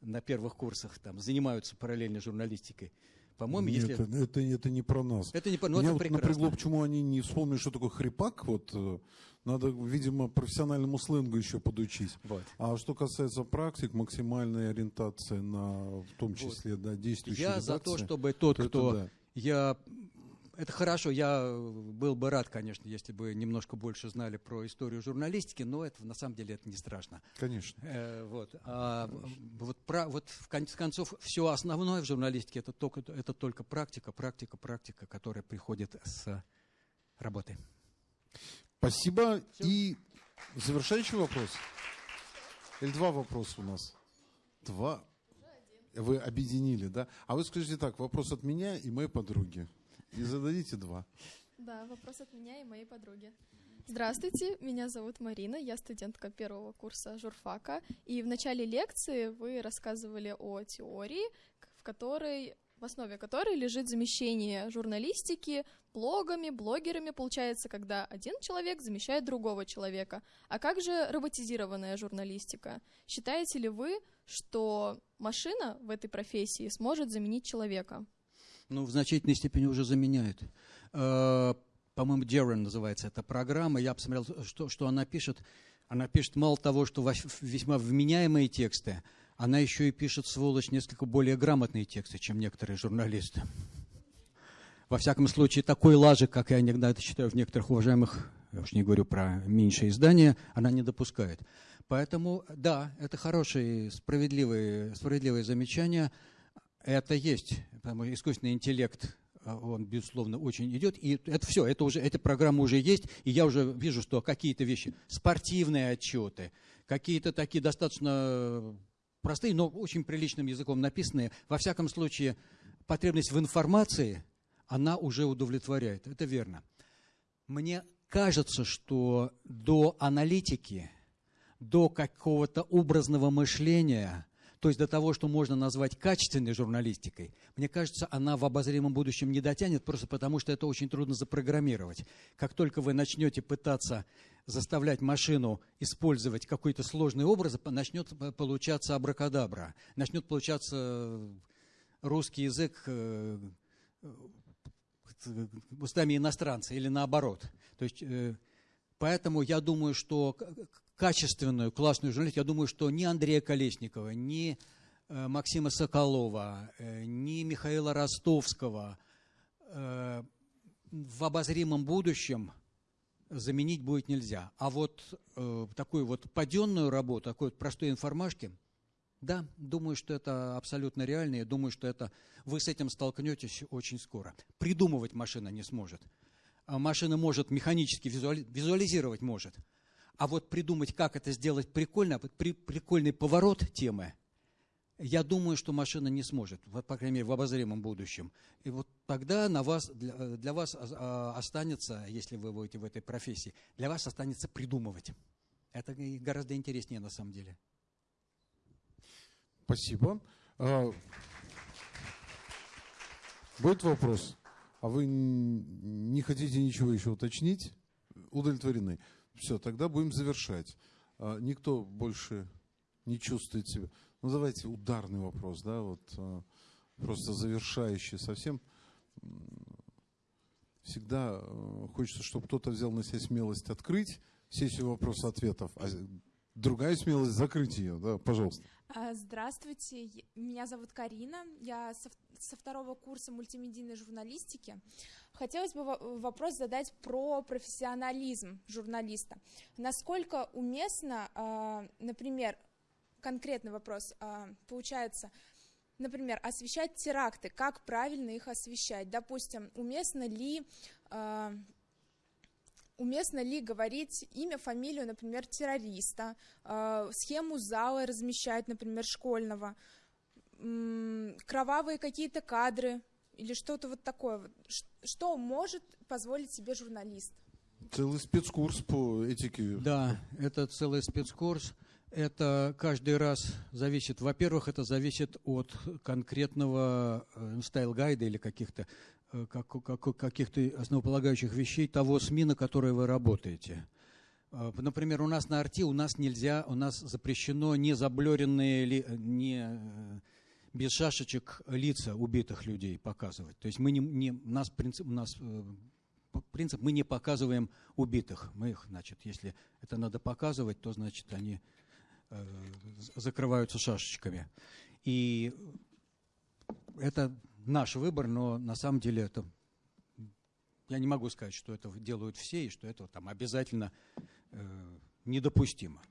на первых курсах там, занимаются параллельно журналистикой. По-моему, Нет, если... это, это, это не про нас. Это не про ну, Меня это вот прекрасно. напрягло, почему они не вспомнили, что такое хрипак. Вот, э, надо, видимо, профессиональному сленгу еще подучить. Вот. А что касается практик, максимальная ориентация на, в том числе, вот. да, действующие Я редакции, за то, чтобы тот, то кто... да. Я это хорошо, я был бы рад, конечно, если бы немножко больше знали про историю журналистики, но это на самом деле это не страшно. Конечно. Э, вот. А вот, про, вот в конце концов все основное в журналистике это только, это только практика, практика, практика, которая приходит с работы. Спасибо. Все. И завершающий вопрос. Или два вопроса у нас? Два. Вы объединили, да? А вы скажите так, вопрос от меня и моей подруги. И зададите два. Да, вопрос от меня и моей подруги. Здравствуйте, меня зовут Марина, я студентка первого курса журфака. И в начале лекции вы рассказывали о теории, в которой в основе которой лежит замещение журналистики блогами, блогерами, получается, когда один человек замещает другого человека. А как же роботизированная журналистика? Считаете ли вы, что машина в этой профессии сможет заменить человека? Ну, в значительной степени уже заменяет. Э, по-моему, Дерен называется эта программа. Я посмотрел, что, что она пишет. Она пишет мало того, что весьма вменяемые тексты, она еще и пишет, сволочь, несколько более грамотные тексты, чем некоторые журналисты. Во всяком случае, такой лажи, как я иногда это считаю в некоторых уважаемых, я уж не говорю про меньшее издание, она не допускает. Поэтому, да, это хорошие, справедливые, справедливые замечания – это есть, потому что искусственный интеллект, а, он, безусловно, очень идет. И это все, это уже, эта программа уже есть, и я уже вижу, что какие-то вещи, спортивные отчеты, какие-то такие достаточно простые, но очень приличным языком написанные, во всяком случае, потребность в информации, она уже удовлетворяет. Это верно. Мне кажется, что до аналитики, до какого-то образного мышления – то есть до того, что можно назвать качественной журналистикой, мне кажется, она в обозримом будущем не дотянет, просто потому что это очень трудно запрограммировать. Как только вы начнете пытаться заставлять машину использовать какой-то сложный образ, начнет получаться абракадабра, начнет получаться русский язык э, устами иностранца или наоборот. То есть, э, поэтому я думаю, что качественную, классную журналистику, я думаю, что ни Андрея Колесникова, ни э, Максима Соколова, э, ни Михаила Ростовского э, в обозримом будущем заменить будет нельзя. А вот такую вот паденную работу, такой вот простой информашки, да, думаю, что это абсолютно реально, и думаю, что это вы с этим столкнетесь очень скоро. Придумывать машина не сможет. А машина может механически визуали, визуализировать может – а вот придумать, как это сделать прикольно, при, прикольный поворот темы, я думаю, что машина не сможет, по крайней мере, в обозримом будущем. И вот тогда на вас, для, для вас останется, если вы будете в этой профессии, для вас останется придумывать. Это гораздо интереснее на самом деле. Спасибо. А, будет вопрос? А вы не хотите ничего еще уточнить? Удовлетворены. Все, тогда будем завершать. А, никто больше не чувствует себя. Ну, давайте ударный вопрос, да, вот а, просто завершающий совсем. Всегда а, хочется, чтобы кто-то взял на себя смелость открыть сессию вопросов-ответов, а другая смелость закрыть ее, да, пожалуйста. Здравствуйте, меня зовут Карина, я со второго курса мультимедийной журналистики. Хотелось бы вопрос задать про профессионализм журналиста. Насколько уместно, а, например, конкретный вопрос а, получается, например, освещать теракты, как правильно их освещать? Допустим, уместно ли а, уместно ли говорить имя, фамилию, например, террориста, схему зала размещать, например, школьного, кровавые какие-то кадры или что-то вот такое. Что может позволить себе журналист? Целый спецкурс по этике. Да, это целый спецкурс. Это каждый раз зависит, во-первых, это зависит от конкретного э, style guide а или каких-то э, как, каких-то основополагающих вещей того СМИ, на которой вы работаете. Э, например, у нас на RT у нас нельзя, у нас запрещено не заблеренные, не без шашечек лица убитых людей показывать. То есть мы не, не, у нас принцип, у нас э, принцип, мы не показываем убитых. Мы их, значит, если это надо показывать, то, значит, они э, закрываются шашечками. И это наш выбор, но на самом деле это я не могу сказать, что это делают все и что это там обязательно э, недопустимо.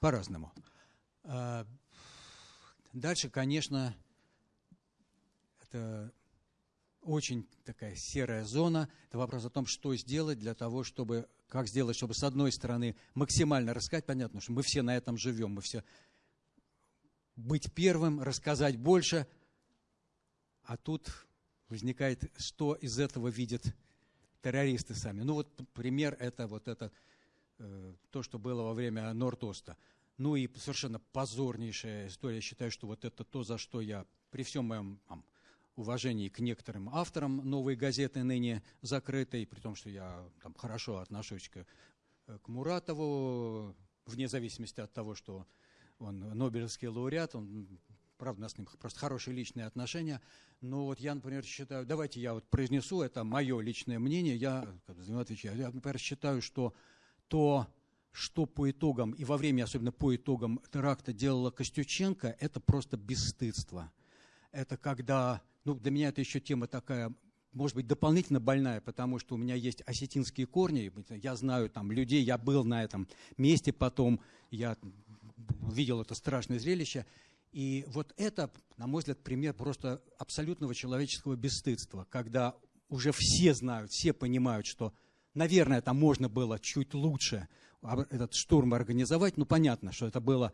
По-разному. А, Дальше, конечно, это очень такая серая зона. Это вопрос о том, что сделать для того, чтобы, как сделать, чтобы с одной стороны максимально рассказать, понятно, что мы все на этом живем, мы все быть первым, рассказать больше, а тут возникает, что из этого видят террористы сами. Ну вот пример это вот это, э, то, что было во время Норд-Оста. Ну и совершенно позорнейшая история. Я считаю, что вот это то, за что я при всем моем там, уважении к некоторым авторам новой газеты, ныне закрытой, при том, что я там, хорошо отношусь к, э, к Муратову, вне зависимости от того, что он Нобелевский лауреат, он, правда, у нас с ним просто хорошие личные отношения. Но вот я, например, считаю, давайте я вот произнесу, это мое личное мнение, я, как отвечаю, я, например, считаю, что то что по итогам, и во время, особенно по итогам теракта делала Костюченко, это просто бесстыдство. Это когда, ну, для меня это еще тема такая, может быть, дополнительно больная, потому что у меня есть осетинские корни, я знаю там людей, я был на этом месте потом, я видел это страшное зрелище, и вот это, на мой взгляд, пример просто абсолютного человеческого бесстыдства, когда уже все знают, все понимают, что, наверное, там можно было чуть лучше – этот штурм организовать, ну понятно, что это было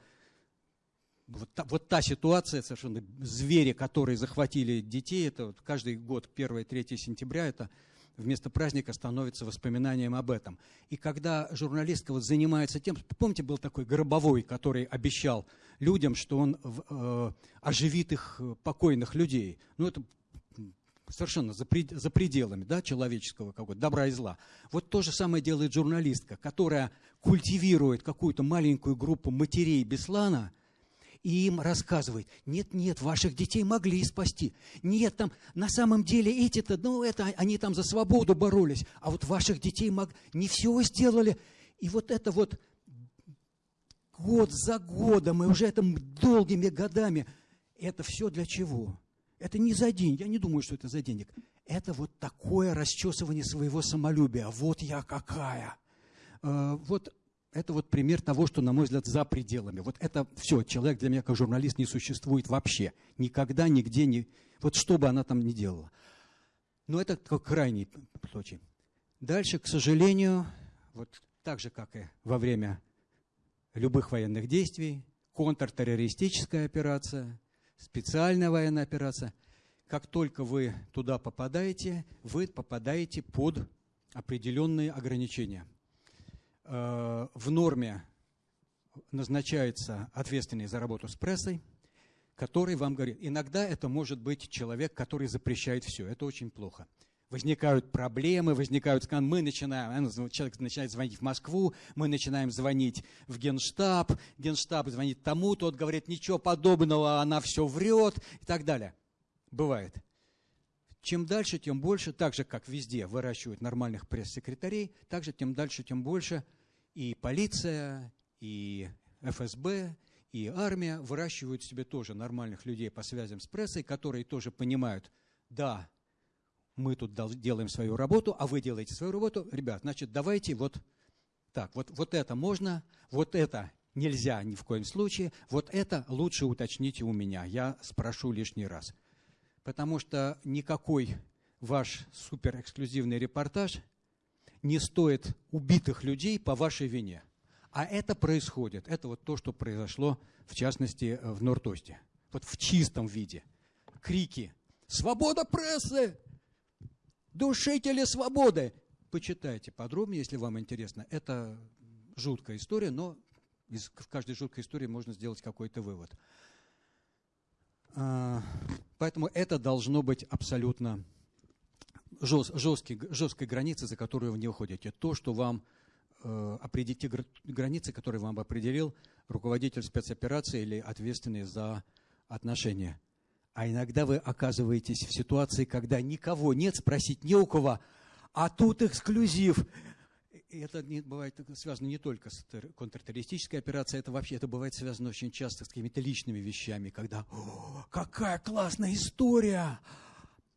вот та, вот та ситуация, совершенно звери, которые захватили детей, это вот каждый год 1-3 сентября, это вместо праздника становится воспоминанием об этом. И когда журналистка вот занимается тем, помните, был такой Гробовой, который обещал людям, что он э, оживит их э, покойных людей. Ну, это совершенно за, пред, за пределами да, человеческого какого добра и зла. Вот то же самое делает журналистка, которая культивирует какую-то маленькую группу матерей Беслана и им рассказывает, нет, нет, ваших детей могли спасти. Нет, там на самом деле эти-то, ну это они там за свободу боролись, а вот ваших детей мог... не все сделали. И вот это вот год за годом, и уже это долгими годами, это все для чего? Это не за день, я не думаю, что это за денег. Это вот такое расчесывание своего самолюбия. Вот я какая. Э, вот это вот пример того, что, на мой взгляд, за пределами. Вот это все, человек для меня как журналист не существует вообще. Никогда, нигде, не... вот что бы она там ни делала. Но это как крайний случай. Дальше, к сожалению, вот так же, как и во время любых военных действий, контртеррористическая операция, специальная военная операция, как только вы туда попадаете, вы попадаете под определенные ограничения – Э, в норме назначается ответственный за работу с прессой, который вам говорит. Иногда это может быть человек, который запрещает все. Это очень плохо. Возникают проблемы, возникают скандалы. Мы начинаем, э, человек начинает звонить в Москву, мы начинаем звонить в Генштаб, Генштаб звонит тому, тот говорит, ничего подобного, она все врет и так далее. Бывает. Чем дальше, тем больше, так же, как везде выращивают нормальных пресс-секретарей, так же, тем дальше, тем больше и полиция, и ФСБ, и армия выращивают себе тоже нормальных людей по связям с прессой, которые тоже понимают, да, мы тут делаем свою работу, а вы делаете свою работу. Ребят, значит, давайте вот так, вот, вот это можно, вот это нельзя ни в коем случае, вот это лучше уточните у меня, я спрошу лишний раз – потому что никакой ваш суперэксклюзивный репортаж не стоит убитых людей по вашей вине. А это происходит. Это вот то, что произошло, в частности, в Нортосте. Вот в чистом виде. Крики «Свобода прессы! Душители свободы!» Почитайте подробнее, если вам интересно. Это жуткая история, но из каждой жуткой истории можно сделать какой-то вывод. Поэтому это должно быть абсолютно жесткий, жесткой границей, за которую вы не уходите. То, что вам э, определите границы, которые вам определил руководитель спецоперации или ответственный за отношения. А иногда вы оказываетесь в ситуации, когда никого нет, спросить не у кого, а тут эксклюзив это не, бывает связано не только с контртеррористической операцией, это вообще это бывает связано очень часто с какими-то личными вещами, когда какая классная история!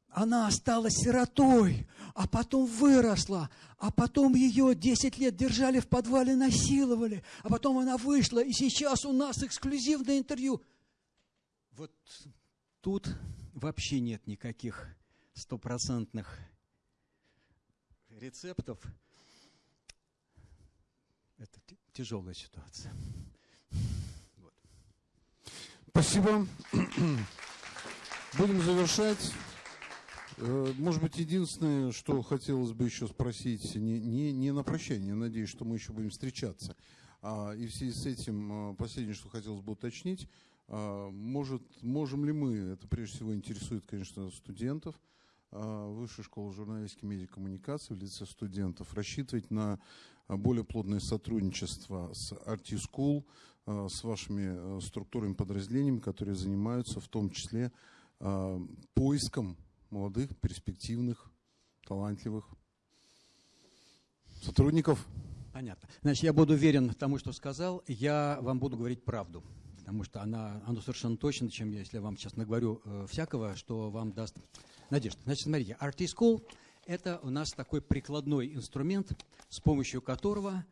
Она осталась сиротой, а потом выросла, а потом ее 10 лет держали в подвале, насиловали, а потом она вышла, и сейчас у нас эксклюзивное интервью. Вот тут вообще нет никаких стопроцентных рецептов – тяжелая ситуация. Вот. Спасибо. Будем завершать. Э, может быть, единственное, что хотелось бы еще спросить, не, не, не на прощание, я надеюсь, что мы еще будем встречаться. А, и в связи с этим, э, последнее, что хотелось бы уточнить, а, может, можем ли мы, это прежде всего интересует, конечно, студентов, а, Высшей школы журналистики и медиакоммуникации в лице студентов, рассчитывать на более плотное сотрудничество с RT School, э, с вашими э, структурами, подразделениями, которые занимаются в том числе э, поиском молодых, перспективных, талантливых сотрудников. Понятно. Значит, я буду верен тому, что сказал. Я вам буду говорить правду, потому что она, оно совершенно точно, чем я, если я вам сейчас наговорю э, всякого, что вам даст надежду. Значит, смотрите, RT School – это у нас такой прикладной инструмент, с помощью которого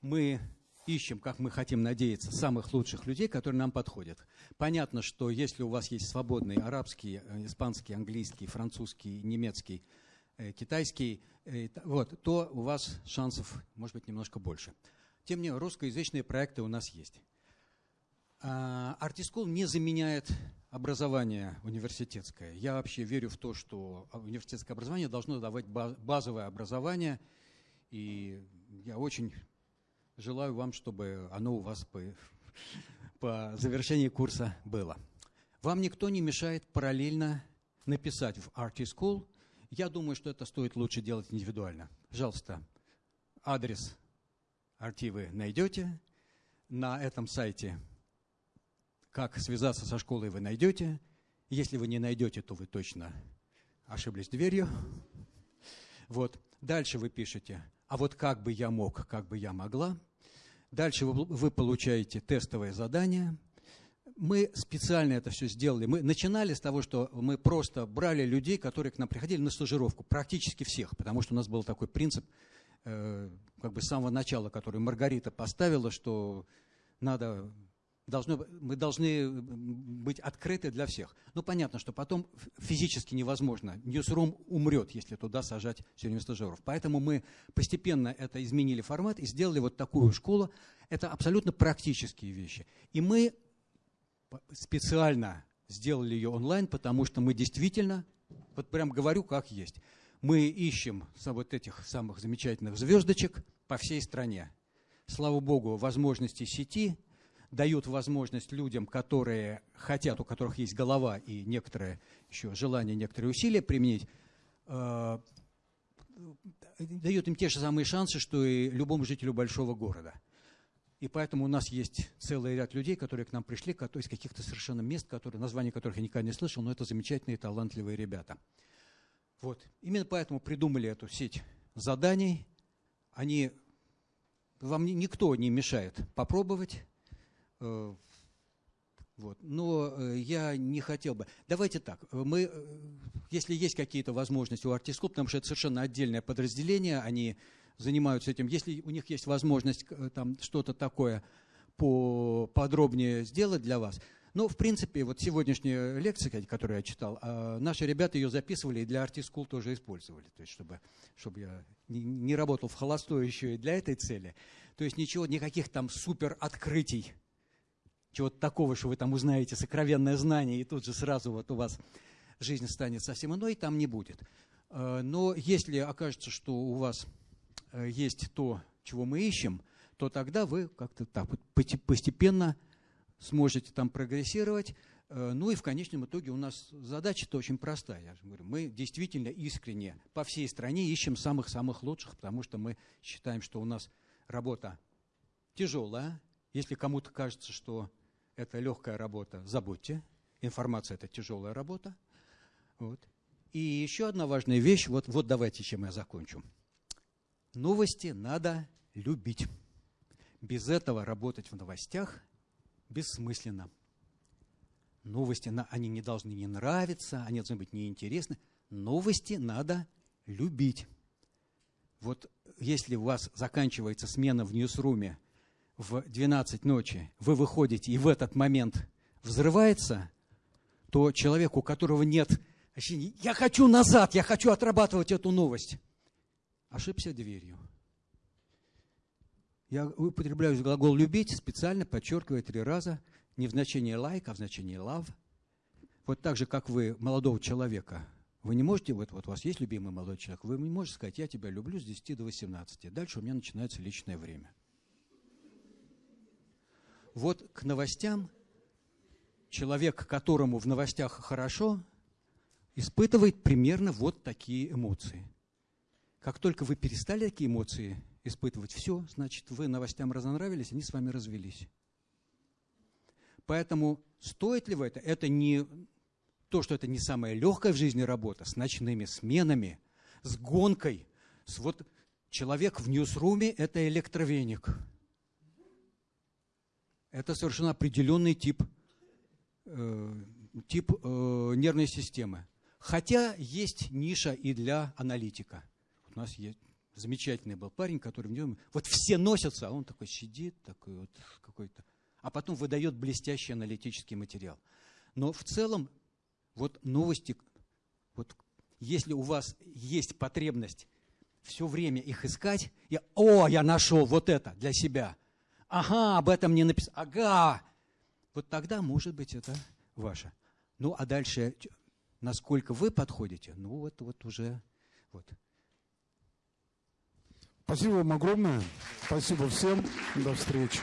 мы ищем, как мы хотим надеяться, самых лучших людей, которые нам подходят. Понятно, что если у вас есть свободный арабский, э, испанский, английский, французский, немецкий, э, китайский, э, вот, то у вас шансов может быть немножко больше. Тем не менее, русскоязычные проекты у нас есть. Артискул не заменяет образование университетское. Я вообще верю в то, что университетское образование должно давать базовое образование, и я очень желаю вам, чтобы оно у вас по, по завершении курса было. Вам никто не мешает параллельно написать в RT School. Я думаю, что это стоит лучше делать индивидуально. Пожалуйста, адрес RT вы найдете на этом сайте как связаться со школой, вы найдете. Если вы не найдете, то вы точно ошиблись дверью. Вот. Дальше вы пишете, а вот как бы я мог, как бы я могла. Дальше вы, вы получаете тестовое задание. Мы специально это все сделали. Мы начинали с того, что мы просто брали людей, которые к нам приходили на стажировку, практически всех, потому что у нас был такой принцип, э, как бы с самого начала, который Маргарита поставила, что надо должно, мы должны быть открыты для всех. Ну, понятно, что потом физически невозможно. Ньюсрум умрет, если туда сажать все время стажеров. Поэтому мы постепенно это изменили формат и сделали вот такую школу. Это абсолютно практические вещи. И мы специально сделали ее онлайн, потому что мы действительно, вот прям говорю как есть, мы ищем вот этих самых замечательных звездочек по всей стране. Слава богу, возможности сети – дают возможность людям, которые хотят, у которых есть голова и некоторое еще желание, некоторые усилия применить, э, дает им те же самые шансы, что и любому жителю большого города. И поэтому у нас есть целый ряд людей, которые к нам пришли, есть каких-то совершенно мест, которые, названия которых я никогда не слышал, но это замечательные, талантливые ребята. Вот. Именно поэтому придумали эту сеть заданий. Они, вам никто не мешает попробовать, вот. Но э, я не хотел бы. Давайте так. Мы, э, если есть какие-то возможности у Артисклуб, потому что это совершенно отдельное подразделение, они занимаются этим. Если у них есть возможность там что-то такое подробнее сделать для вас, ну, в принципе, вот сегодняшняя лекция, которую я читал, а, наши ребята ее записывали и для Artist School тоже использовали. То есть, чтобы, чтобы я не работал в холостую еще и для этой цели. То есть, ничего, никаких там супер открытий чего-то такого, что вы там узнаете сокровенное знание, и тут же сразу вот у вас жизнь станет совсем иной, там не будет. Э, но если окажется, что у вас э, есть то, чего мы ищем, то тогда вы как-то так постепенно сможете там прогрессировать. Э, ну и в конечном итоге у нас задача-то очень простая. Я же говорю, мы действительно искренне по всей стране ищем самых-самых лучших, потому что мы считаем, что у нас работа тяжелая. Если кому-то кажется, что это легкая работа, забудьте. Информация – это тяжелая работа. Вот. И еще одна важная вещь, вот, вот давайте, чем я закончу. Новости надо любить. Без этого работать в новостях бессмысленно. Новости, они не должны не нравиться, они должны быть неинтересны. Новости надо любить. Вот если у вас заканчивается смена в ньюсруме – в 12 ночи вы выходите, и в этот момент взрывается, то человек, у которого нет ощущения, я хочу назад, я хочу отрабатывать эту новость, ошибся дверью. Я употребляю глагол «любить», специально подчеркивая три раза, не в значении «like», а в значении «love». Вот так же, как вы молодого человека, вы не можете, вот, вот у вас есть любимый молодой человек, вы не можете сказать «я тебя люблю с 10 до 18». Дальше у меня начинается личное время – вот к новостям человек, которому в новостях хорошо, испытывает примерно вот такие эмоции. Как только вы перестали такие эмоции испытывать, все, значит, вы новостям разонравились, они с вами развелись. Поэтому стоит ли в это? Это не то, что это не самая легкая в жизни работа, с ночными сменами, с гонкой. С вот человек в ньюсруме – это электровеник – это совершенно определенный тип, э, тип э, нервной системы. Хотя есть ниша и для аналитика. У нас есть замечательный был парень, который в нем... Вот все носятся, а он такой сидит, такой вот какой-то... А потом выдает блестящий аналитический материал. Но в целом, вот новости, вот если у вас есть потребность все время их искать, и, о, я нашел вот это для себя, ага, об этом не написано, ага, вот тогда, может быть, это ваше. Ну, а дальше, насколько вы подходите, ну, вот, вот уже, вот. Спасибо вам огромное. Спасибо всем. До встречи.